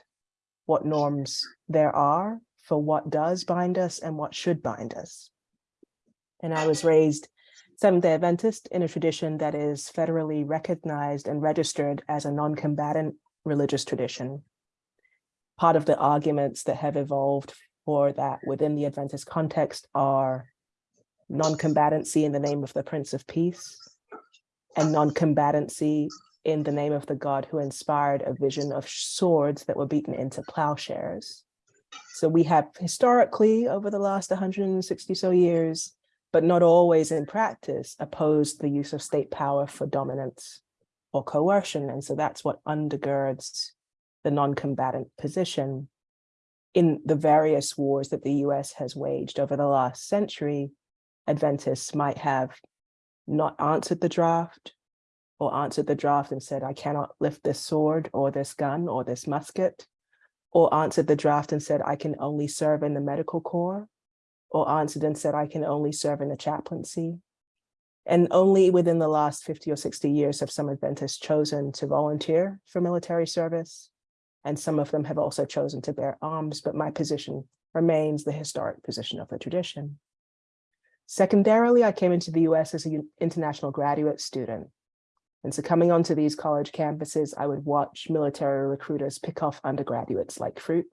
Speaker 3: what norms there are for what does bind us and what should bind us. And I was raised Seventh-day Adventist in a tradition that is federally recognized and registered as a non-combatant religious tradition. Part of the arguments that have evolved for that within the Adventist context are non-combatancy in the name of the Prince of Peace and non-combatancy in the name of the God who inspired a vision of swords that were beaten into plowshares. So we have historically over the last 160 so years, but not always in practice, opposed the use of state power for dominance or coercion. And so that's what undergirds the non-combatant position in the various wars that the US has waged over the last century, Adventists might have not answered the draft or answered the draft and said, I cannot lift this sword or this gun or this musket, or answered the draft and said, I can only serve in the medical corps, or answered and said, I can only serve in the chaplaincy. And only within the last 50 or 60 years have some Adventists chosen to volunteer for military service. And some of them have also chosen to bear arms, but my position remains the historic position of the tradition. Secondarily, I came into the US as an international graduate student. And so coming onto these college campuses, I would watch military recruiters pick off undergraduates like fruit.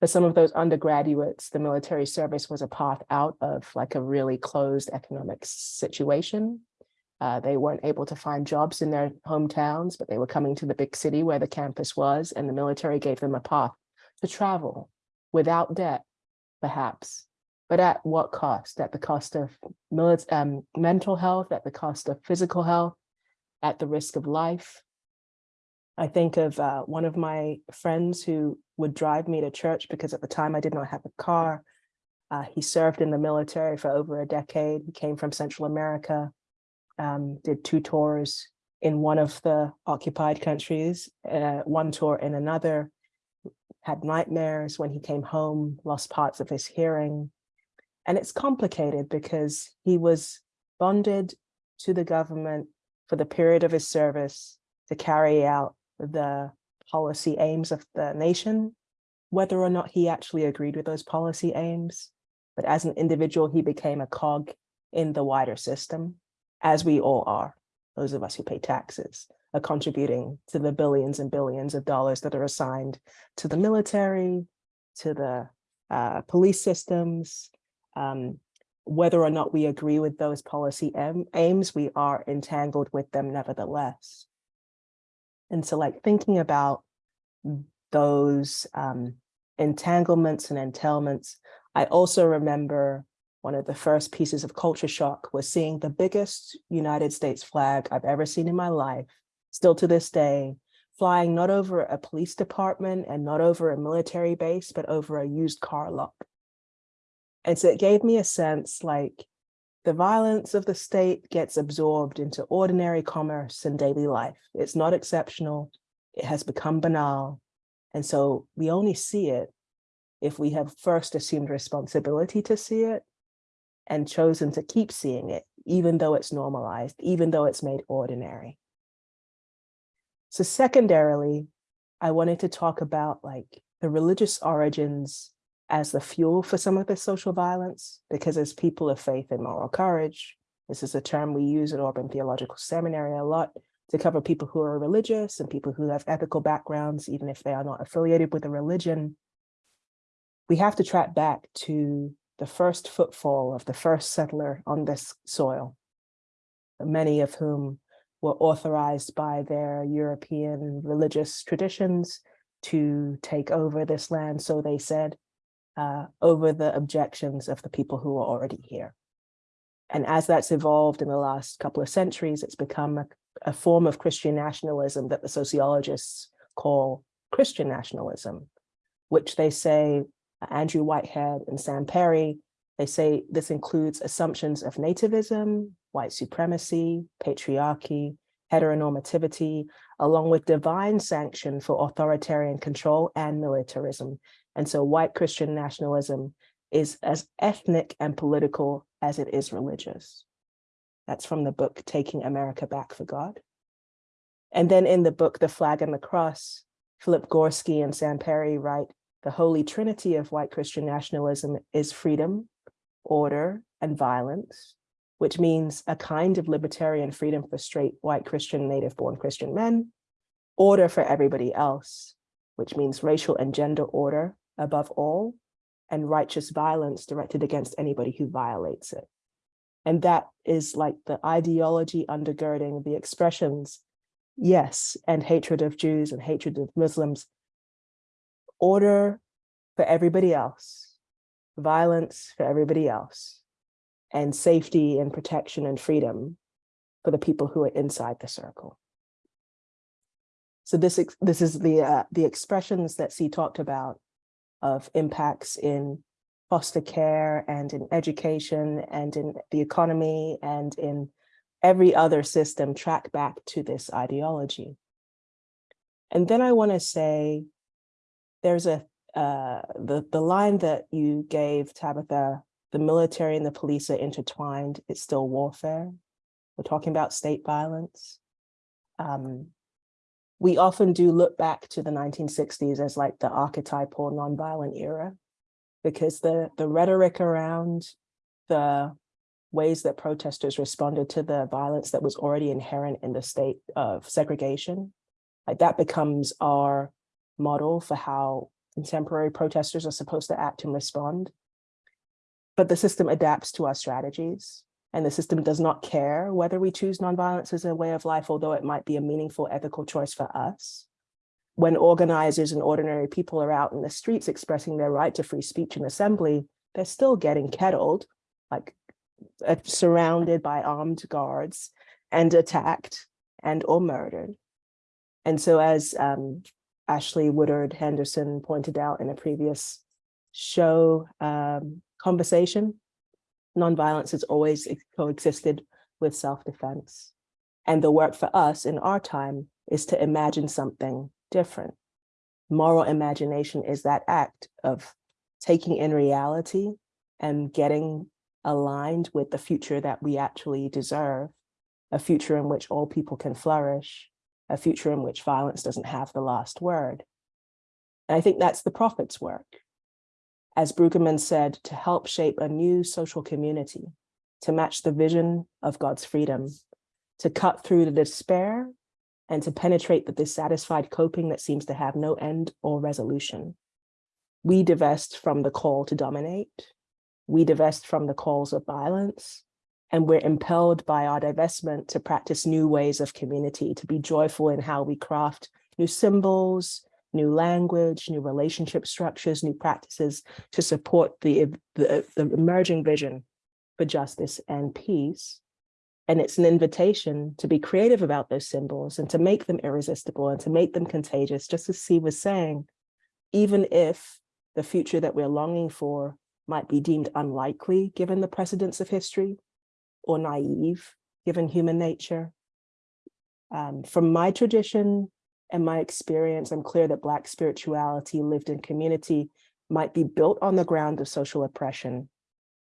Speaker 3: For some of those undergraduates, the military service was a path out of like a really closed economic situation. Uh, they weren't able to find jobs in their hometowns, but they were coming to the big city where the campus was, and the military gave them a path to travel without debt, perhaps, but at what cost? At the cost of um, mental health, at the cost of physical health, at the risk of life. I think of uh, one of my friends who would drive me to church because at the time I did not have a car. Uh, he served in the military for over a decade. He came from Central America, um, did two tours in one of the occupied countries, uh, one tour in another, had nightmares when he came home, lost parts of his hearing. And it's complicated because he was bonded to the government for the period of his service to carry out the policy aims of the nation, whether or not he actually agreed with those policy aims. But as an individual, he became a cog in the wider system, as we all are, those of us who pay taxes, are contributing to the billions and billions of dollars that are assigned to the military, to the uh, police systems, um, whether or not we agree with those policy aim, aims, we are entangled with them nevertheless. And so like thinking about those um, entanglements and entailments, I also remember one of the first pieces of culture shock was seeing the biggest United States flag I've ever seen in my life, still to this day, flying not over a police department and not over a military base, but over a used car lot. And so it gave me a sense like the violence of the state gets absorbed into ordinary commerce and daily life. It's not exceptional. It has become banal. And so we only see it if we have first assumed responsibility to see it and chosen to keep seeing it, even though it's normalized, even though it's made ordinary. So secondarily, I wanted to talk about like the religious origins as the fuel for some of this social violence, because as people of faith and moral courage, this is a term we use at Auburn Theological Seminary a lot to cover people who are religious and people who have ethical backgrounds, even if they are not affiliated with a religion. We have to track back to the first footfall of the first settler on this soil, many of whom were authorized by their European religious traditions to take over this land, so they said, uh, over the objections of the people who are already here. And as that's evolved in the last couple of centuries, it's become a, a form of Christian nationalism that the sociologists call Christian nationalism, which they say Andrew Whitehead and Sam Perry, they say this includes assumptions of nativism, white supremacy, patriarchy, heteronormativity, along with divine sanction for authoritarian control and militarism. And so white Christian nationalism is as ethnic and political as it is religious. That's from the book, Taking America Back for God. And then in the book, The Flag and the Cross, Philip Gorski and Sam Perry write, the holy trinity of white Christian nationalism is freedom, order, and violence, which means a kind of libertarian freedom for straight white Christian native born Christian men, order for everybody else, which means racial and gender order above all, and righteous violence directed against anybody who violates it. And that is like the ideology undergirding the expressions, yes, and hatred of Jews and hatred of Muslims, order for everybody else, violence for everybody else, and safety and protection and freedom for the people who are inside the circle. So this, this is the, uh, the expressions that C talked about of impacts in foster care and in education and in the economy and in every other system track back to this ideology. And then I want to say there's a uh, the the line that you gave Tabitha, the military and the police are intertwined. It's still warfare. We're talking about state violence. Um, we often do look back to the 1960s as like the archetypal nonviolent era, because the, the rhetoric around the ways that protesters responded to the violence that was already inherent in the state of segregation, like that becomes our model for how contemporary protesters are supposed to act and respond. But the system adapts to our strategies and the system does not care whether we choose nonviolence as a way of life, although it might be a meaningful ethical choice for us. When organizers and ordinary people are out in the streets expressing their right to free speech and assembly, they're still getting kettled, like uh, surrounded by armed guards and attacked and or murdered. And so as um, Ash-Lee Woodard Henderson pointed out in a previous show um, conversation, nonviolence has always coexisted with self-defense. And the work for us in our time is to imagine something different. Moral imagination is that act of taking in reality and getting aligned with the future that we actually deserve, a future in which all people can flourish, a future in which violence doesn't have the last word. And I think that's the prophet's work as Brueggemann said, to help shape a new social community, to match the vision of God's freedom, to cut through the despair and to penetrate the dissatisfied coping that seems to have no end or resolution. we divest from the call to dominate. We divest from the calls of violence. And we're impelled by our divestment to practice new ways of community, to be joyful in how we craft new symbols, new language, new relationship structures, new practices to support the, the, the emerging vision for justice and peace. And it's an invitation to be creative about those symbols and to make them irresistible and to make them contagious, just as C was saying, even if the future that we're longing for might be deemed unlikely given the precedents of history or naive given human nature. Um, from my tradition and my experience, I'm clear that Black spirituality lived in community might be built on the ground of social oppression,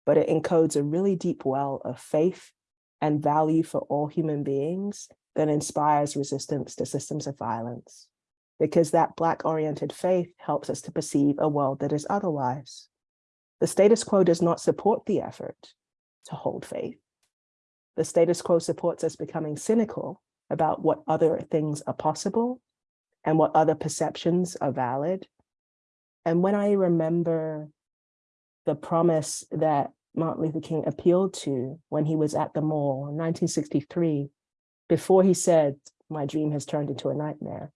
Speaker 3: but it encodes a really deep well of faith and value for all human beings that inspires resistance to systems of violence. Because that Black-oriented faith helps us to perceive a world that is otherwise. The status quo does not support the effort to hold faith. The status quo supports us becoming cynical about what other things are possible and what other perceptions are valid. And when I remember the promise that Martin Luther King appealed to when he was at the mall in 1963, before he said, my dream has turned into a nightmare,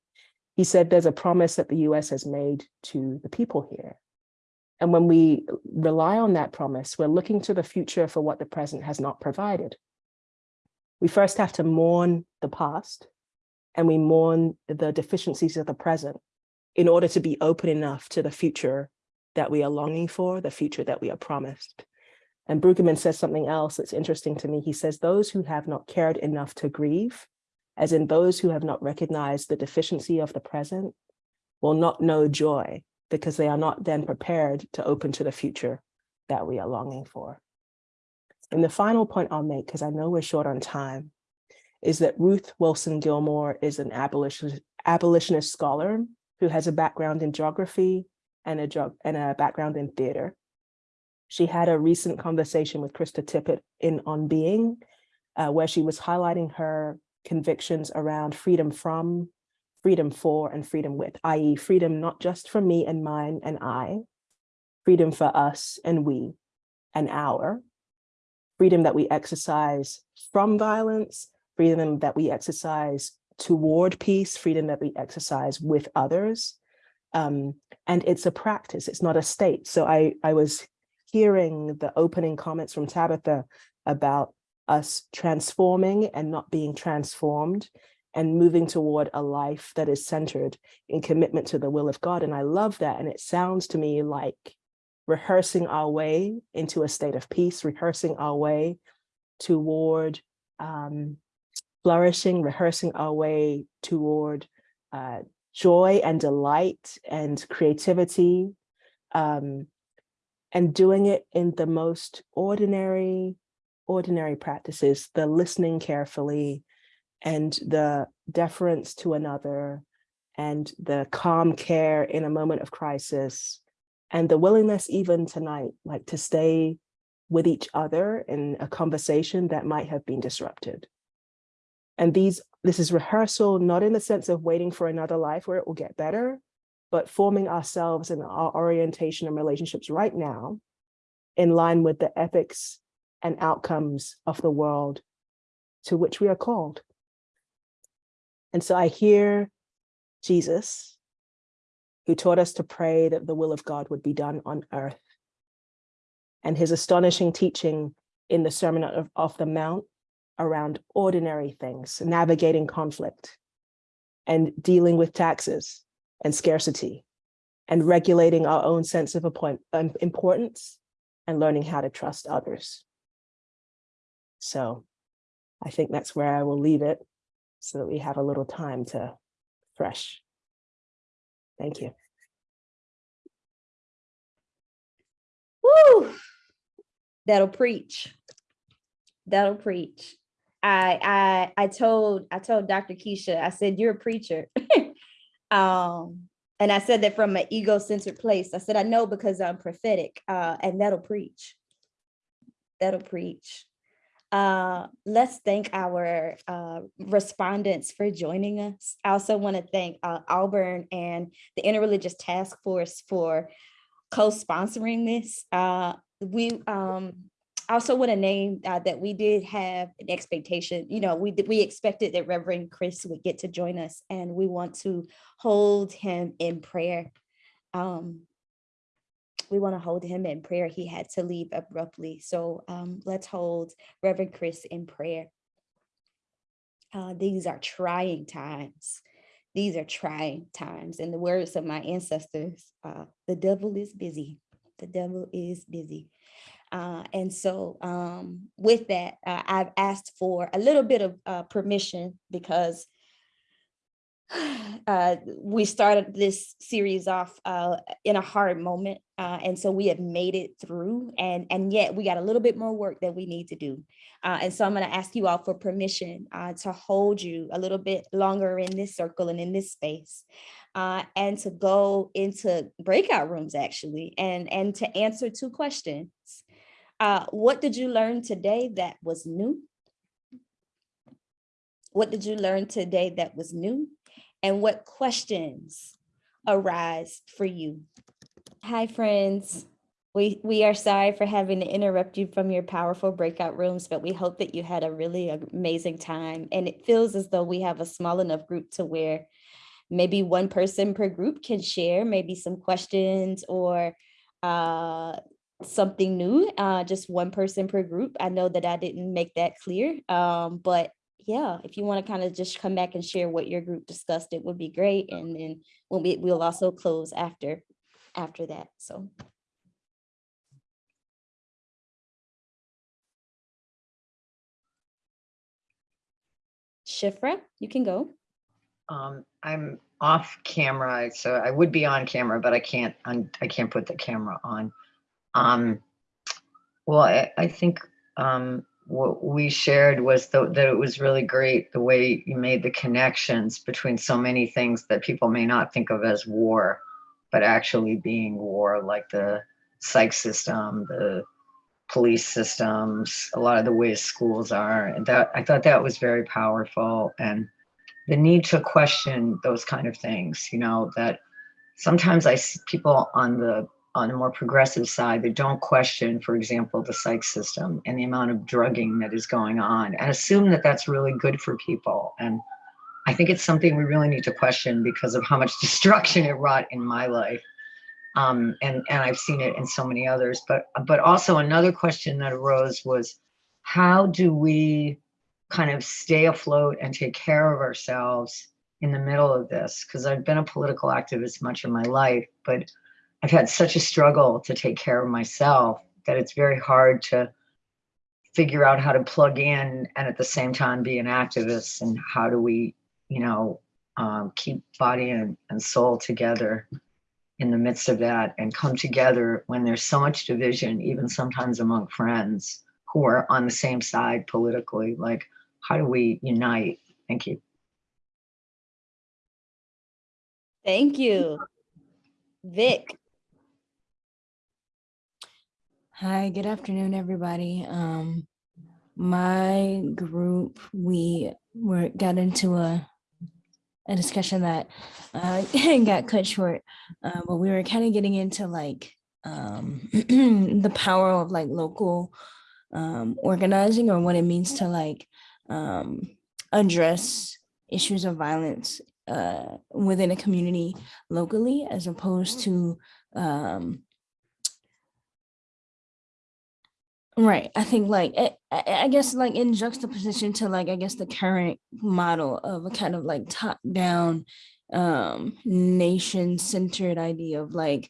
Speaker 3: he said there's a promise that the US has made to the people here. And when we rely on that promise, we're looking to the future for what the present has not provided. We first have to mourn the past and we mourn the deficiencies of the present in order to be open enough to the future that we are longing for, the future that we are promised. And Brueggemann says something else that's interesting to me. He says, those who have not cared enough to grieve, as in those who have not recognized the deficiency of the present, will not know joy because they are not then prepared to open to the future that we are longing for. And the final point I'll make, because I know we're short on time, is that Ruth Wilson Gilmore is an abolitionist, abolitionist scholar who has a background in geography and a, and a background in theater. She had a recent conversation with Krista Tippett in On Being, uh, where she was highlighting her convictions around freedom from, freedom for, and freedom with, i.e. freedom not just for me and mine and I, freedom for us and we and our, freedom that we exercise from violence, freedom that we exercise toward peace, freedom that we exercise with others. Um, and it's a practice, it's not a state. So I, I was hearing the opening comments from Tabitha about us transforming and not being transformed and moving toward a life that is centered in commitment to the will of God. And I love that. And it sounds to me like rehearsing our way into a state of peace, rehearsing our way toward um, flourishing, rehearsing our way toward uh, joy and delight and creativity, um, and doing it in the most ordinary, ordinary practices, the listening carefully and the deference to another and the calm care in a moment of crisis and the willingness even tonight, like to stay with each other in a conversation that might have been disrupted. And these, this is rehearsal, not in the sense of waiting for another life where it will get better, but forming ourselves and our orientation and relationships right now in line with the ethics and outcomes of the world to which we are called. And so I hear Jesus, who taught us to pray that the will of God would be done on earth. And his astonishing teaching in the Sermon of, of the Mount around ordinary things, navigating conflict and dealing with taxes and scarcity and regulating our own sense of um, importance and learning how to trust others. So I think that's where I will leave it so that we have a little time to fresh. Thank you.
Speaker 1: Woo! That'll preach. That'll preach. I I I told I told Dr. Keisha, I said, you're a preacher. um, and I said that from an ego-centered place. I said, I know because I'm prophetic, uh, and that'll preach. That'll preach. Uh, let's thank our uh, respondents for joining us. I also want to thank uh, Auburn and the Interreligious Task Force for co-sponsoring this. Uh, we um, also want to name uh, that we did have an expectation, you know, we we expected that Reverend Chris would get to join us and we want to hold him in prayer. Um, we want to hold him in prayer. He had to leave abruptly. So um, let's hold Reverend Chris in prayer. Uh, these are trying times. These are trying times. In the words of my ancestors, uh, the devil is busy. The devil is busy. Uh, and so um, with that, uh, I've asked for a little bit of uh, permission because uh, we started this series off uh, in a hard moment. And so we have made it through and, and yet we got a little bit more work that we need to do. And so I'm gonna ask you all for permission to hold you a little bit longer in this circle and in this space. Uh, and to go into breakout rooms actually, and, and to answer two questions. Uh, what did you learn today that was new? What did you learn today that was new? And what questions arise for you? Hi, friends. We, we are sorry for having to interrupt you from your powerful breakout rooms, but we hope that you had a really amazing time. And it feels as though we have a small enough group to where maybe one person per group can share maybe some questions or uh, something new, uh, just one person per group. I know that I didn't make that clear, um, but yeah, if you want to kind of just come back and share what your group discussed, it would be great. And then we'll be, we'll also close after, after that. So. Shifra, you can go.
Speaker 4: Um, I'm off camera, so I would be on camera, but I can't, un- I can't put the camera on. Um, well, I, I think, um, what we shared was tho- that it was really great, the way you made the connections between so many things that people may not think of as war, but actually being war, like the psych system, the police systems, a lot of the ways schools are. And that, I thought that was very powerful and the need to question those kind of things, you know, that sometimes I see people on the on the more progressive side that don't question, for example, the psych system and the amount of drugging that is going on and assume that that's really good for people. And I think it's something we really need to question because of how much destruction it wrought in my life. Um, and, and I've seen it in so many others. But, but also another question that arose was, how do we kind of stay afloat and take care of ourselves in the middle of this? Because I've been a political activist much of my life, but I've had such a struggle to take care of myself that it's very hard to figure out how to plug in and at the same time be an activist and how do we, you know, um, keep body and, and soul together in the midst of that and come together when there's so much division, even sometimes among friends who are on the same side politically, like how do we unite? Thank you.
Speaker 1: Thank you. Vic.
Speaker 5: Hi, good afternoon, everybody. Um, my group, we were got into a a discussion that uh, got cut short, uh, but we were kind of getting into like um, the power of like local um, organizing or what it means to like um, address issues of violence uh, within a community locally as opposed to um, Right. I think like I, I I guess like in juxtaposition to like I guess the current model of a kind of like top down um nation centered idea of like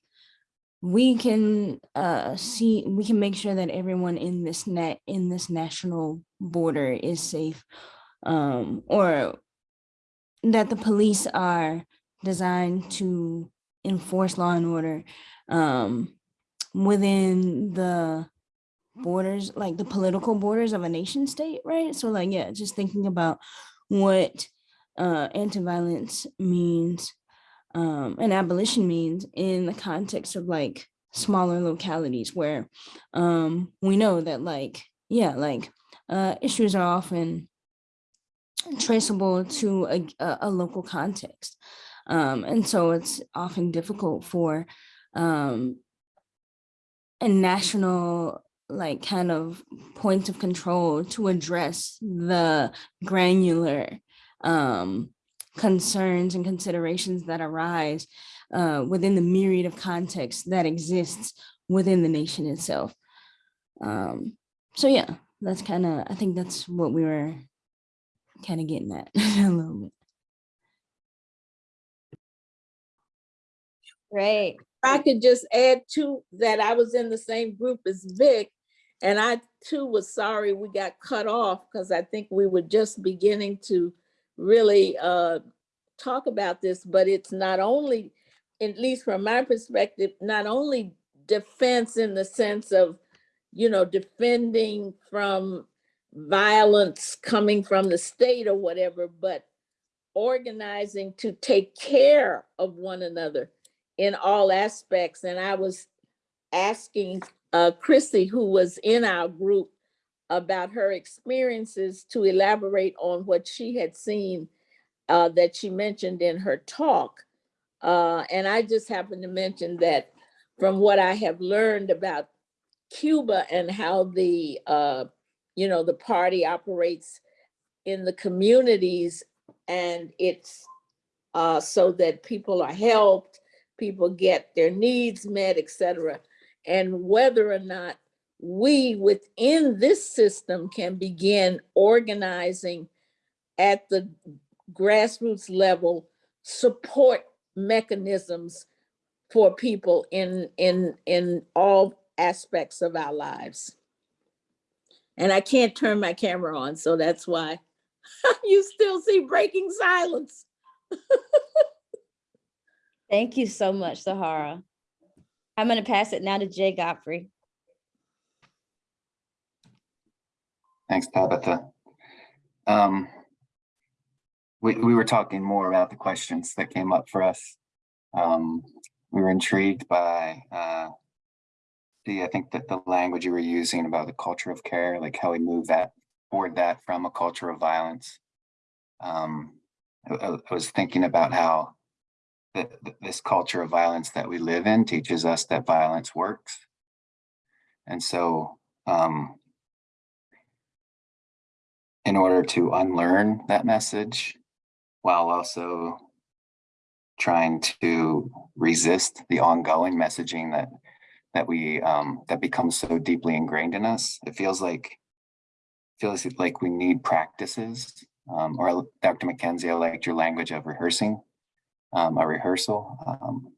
Speaker 5: we can uh see we can make sure that everyone in this net in this national border is safe um or that the police are designed to enforce law and order um within the borders, like the political borders of a nation state, right? So like, yeah, just thinking about what uh, anti-violence means um, and abolition means in the context of like smaller localities where um, we know that like, yeah, like uh, issues are often traceable to a, a, local context. Um, and so it's often difficult for um, a national like kind of point of control to address the granular um, concerns and considerations that arise uh, within the myriad of contexts that exists within the nation itself. Um, so yeah, that's kind of, I think that's what we were kind of getting at a little bit.
Speaker 1: Great.
Speaker 6: I could just add to that, I was in the same group as Vic. And I too was sorry we got cut off because I think we were just beginning to really uh, talk about this, but it's not only, at least from my perspective, not only defense in the sense of, you know, defending from violence coming from the state or whatever, but organizing to take care of one another in all aspects. And I was asking uh, Chrissy, who was in our group, about her experiences to elaborate on what she had seen uh, that she mentioned in her talk. Uh, and I just happened to mention that from what I have learned about Cuba and how the, uh, you know, the party operates in the communities and it's uh, so that people are helped, people get their needs met, et cetera. And whether or not we within this system can begin organizing at the grassroots level support mechanisms for people in in in all aspects of our lives. And I can't turn my camera on, so that's why you still see breaking silence.
Speaker 1: Thank you so much, Sahara. I'm going to pass it now to Jay Godfrey.
Speaker 7: Thanks, Tabitha. Um, we, we were talking more about the questions that came up for us. Um, we were intrigued by uh, the, I think that the language you were using about the culture of care, like how we move that, toward that from a culture of violence. Um, I, I I was thinking about how that this culture of violence that we live in teaches us that violence works. And so um, in order to unlearn that message while also trying to resist the ongoing messaging that that we um, that becomes so deeply ingrained in us. It feels like feels like we need practices. Um, or Dr. McKenzie, I liked your language of rehearsing, um, a rehearsal. Um,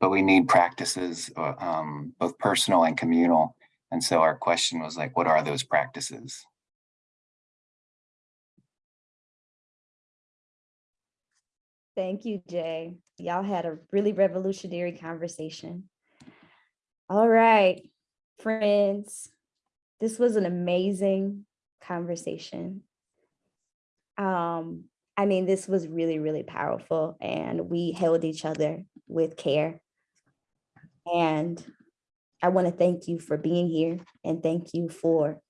Speaker 7: but we need practices, uh, um, both personal and communal. And so our question was like, what are those practices?
Speaker 1: Thank you, Jay. Y'all had a really revolutionary conversation. All right, friends, this was an amazing conversation. Um, I mean, this was really, really powerful and we held each other with care. And I want to thank you for being here and thank you for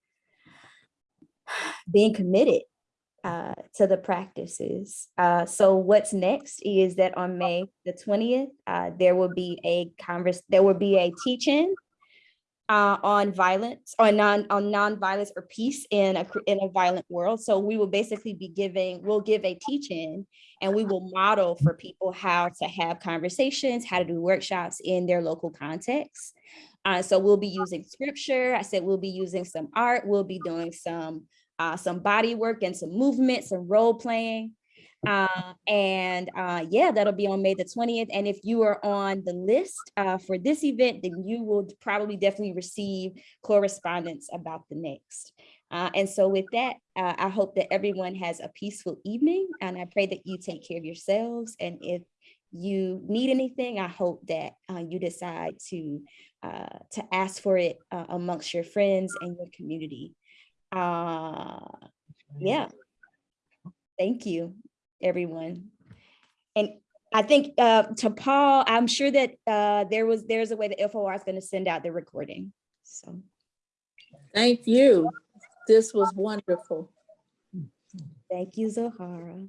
Speaker 1: being committed uh, to the practices. Uh, so what's next is that on May the 20th, uh, there will be a converse, there will be a teach-in uh, on violence, on non on non-violence or peace in a in a violent world. So we will basically be giving, we'll give a teach-in and we will model for people how to have conversations, how to do workshops in their local context. Uh, so we'll be using scripture. I said we'll be using some art. We'll be doing some uh, some body work and some movement, some role playing. Uh, and uh, yeah, that'll be on May the 20th. And if you are on the list uh, for this event, then you will probably definitely receive correspondence about the next. Uh, and so with that, uh, I hope that everyone has a peaceful evening and I pray that you take care of yourselves. And if you need anything, I hope that uh, you decide to, uh, to ask for it uh, amongst your friends and your community. Uh, yeah. Thank you, everyone. And I think uh, to Paul, I'm sure that uh, there was there's a way that FOR is going to send out the recording. So
Speaker 6: Thank you. This was wonderful.
Speaker 1: thank you, Zohara.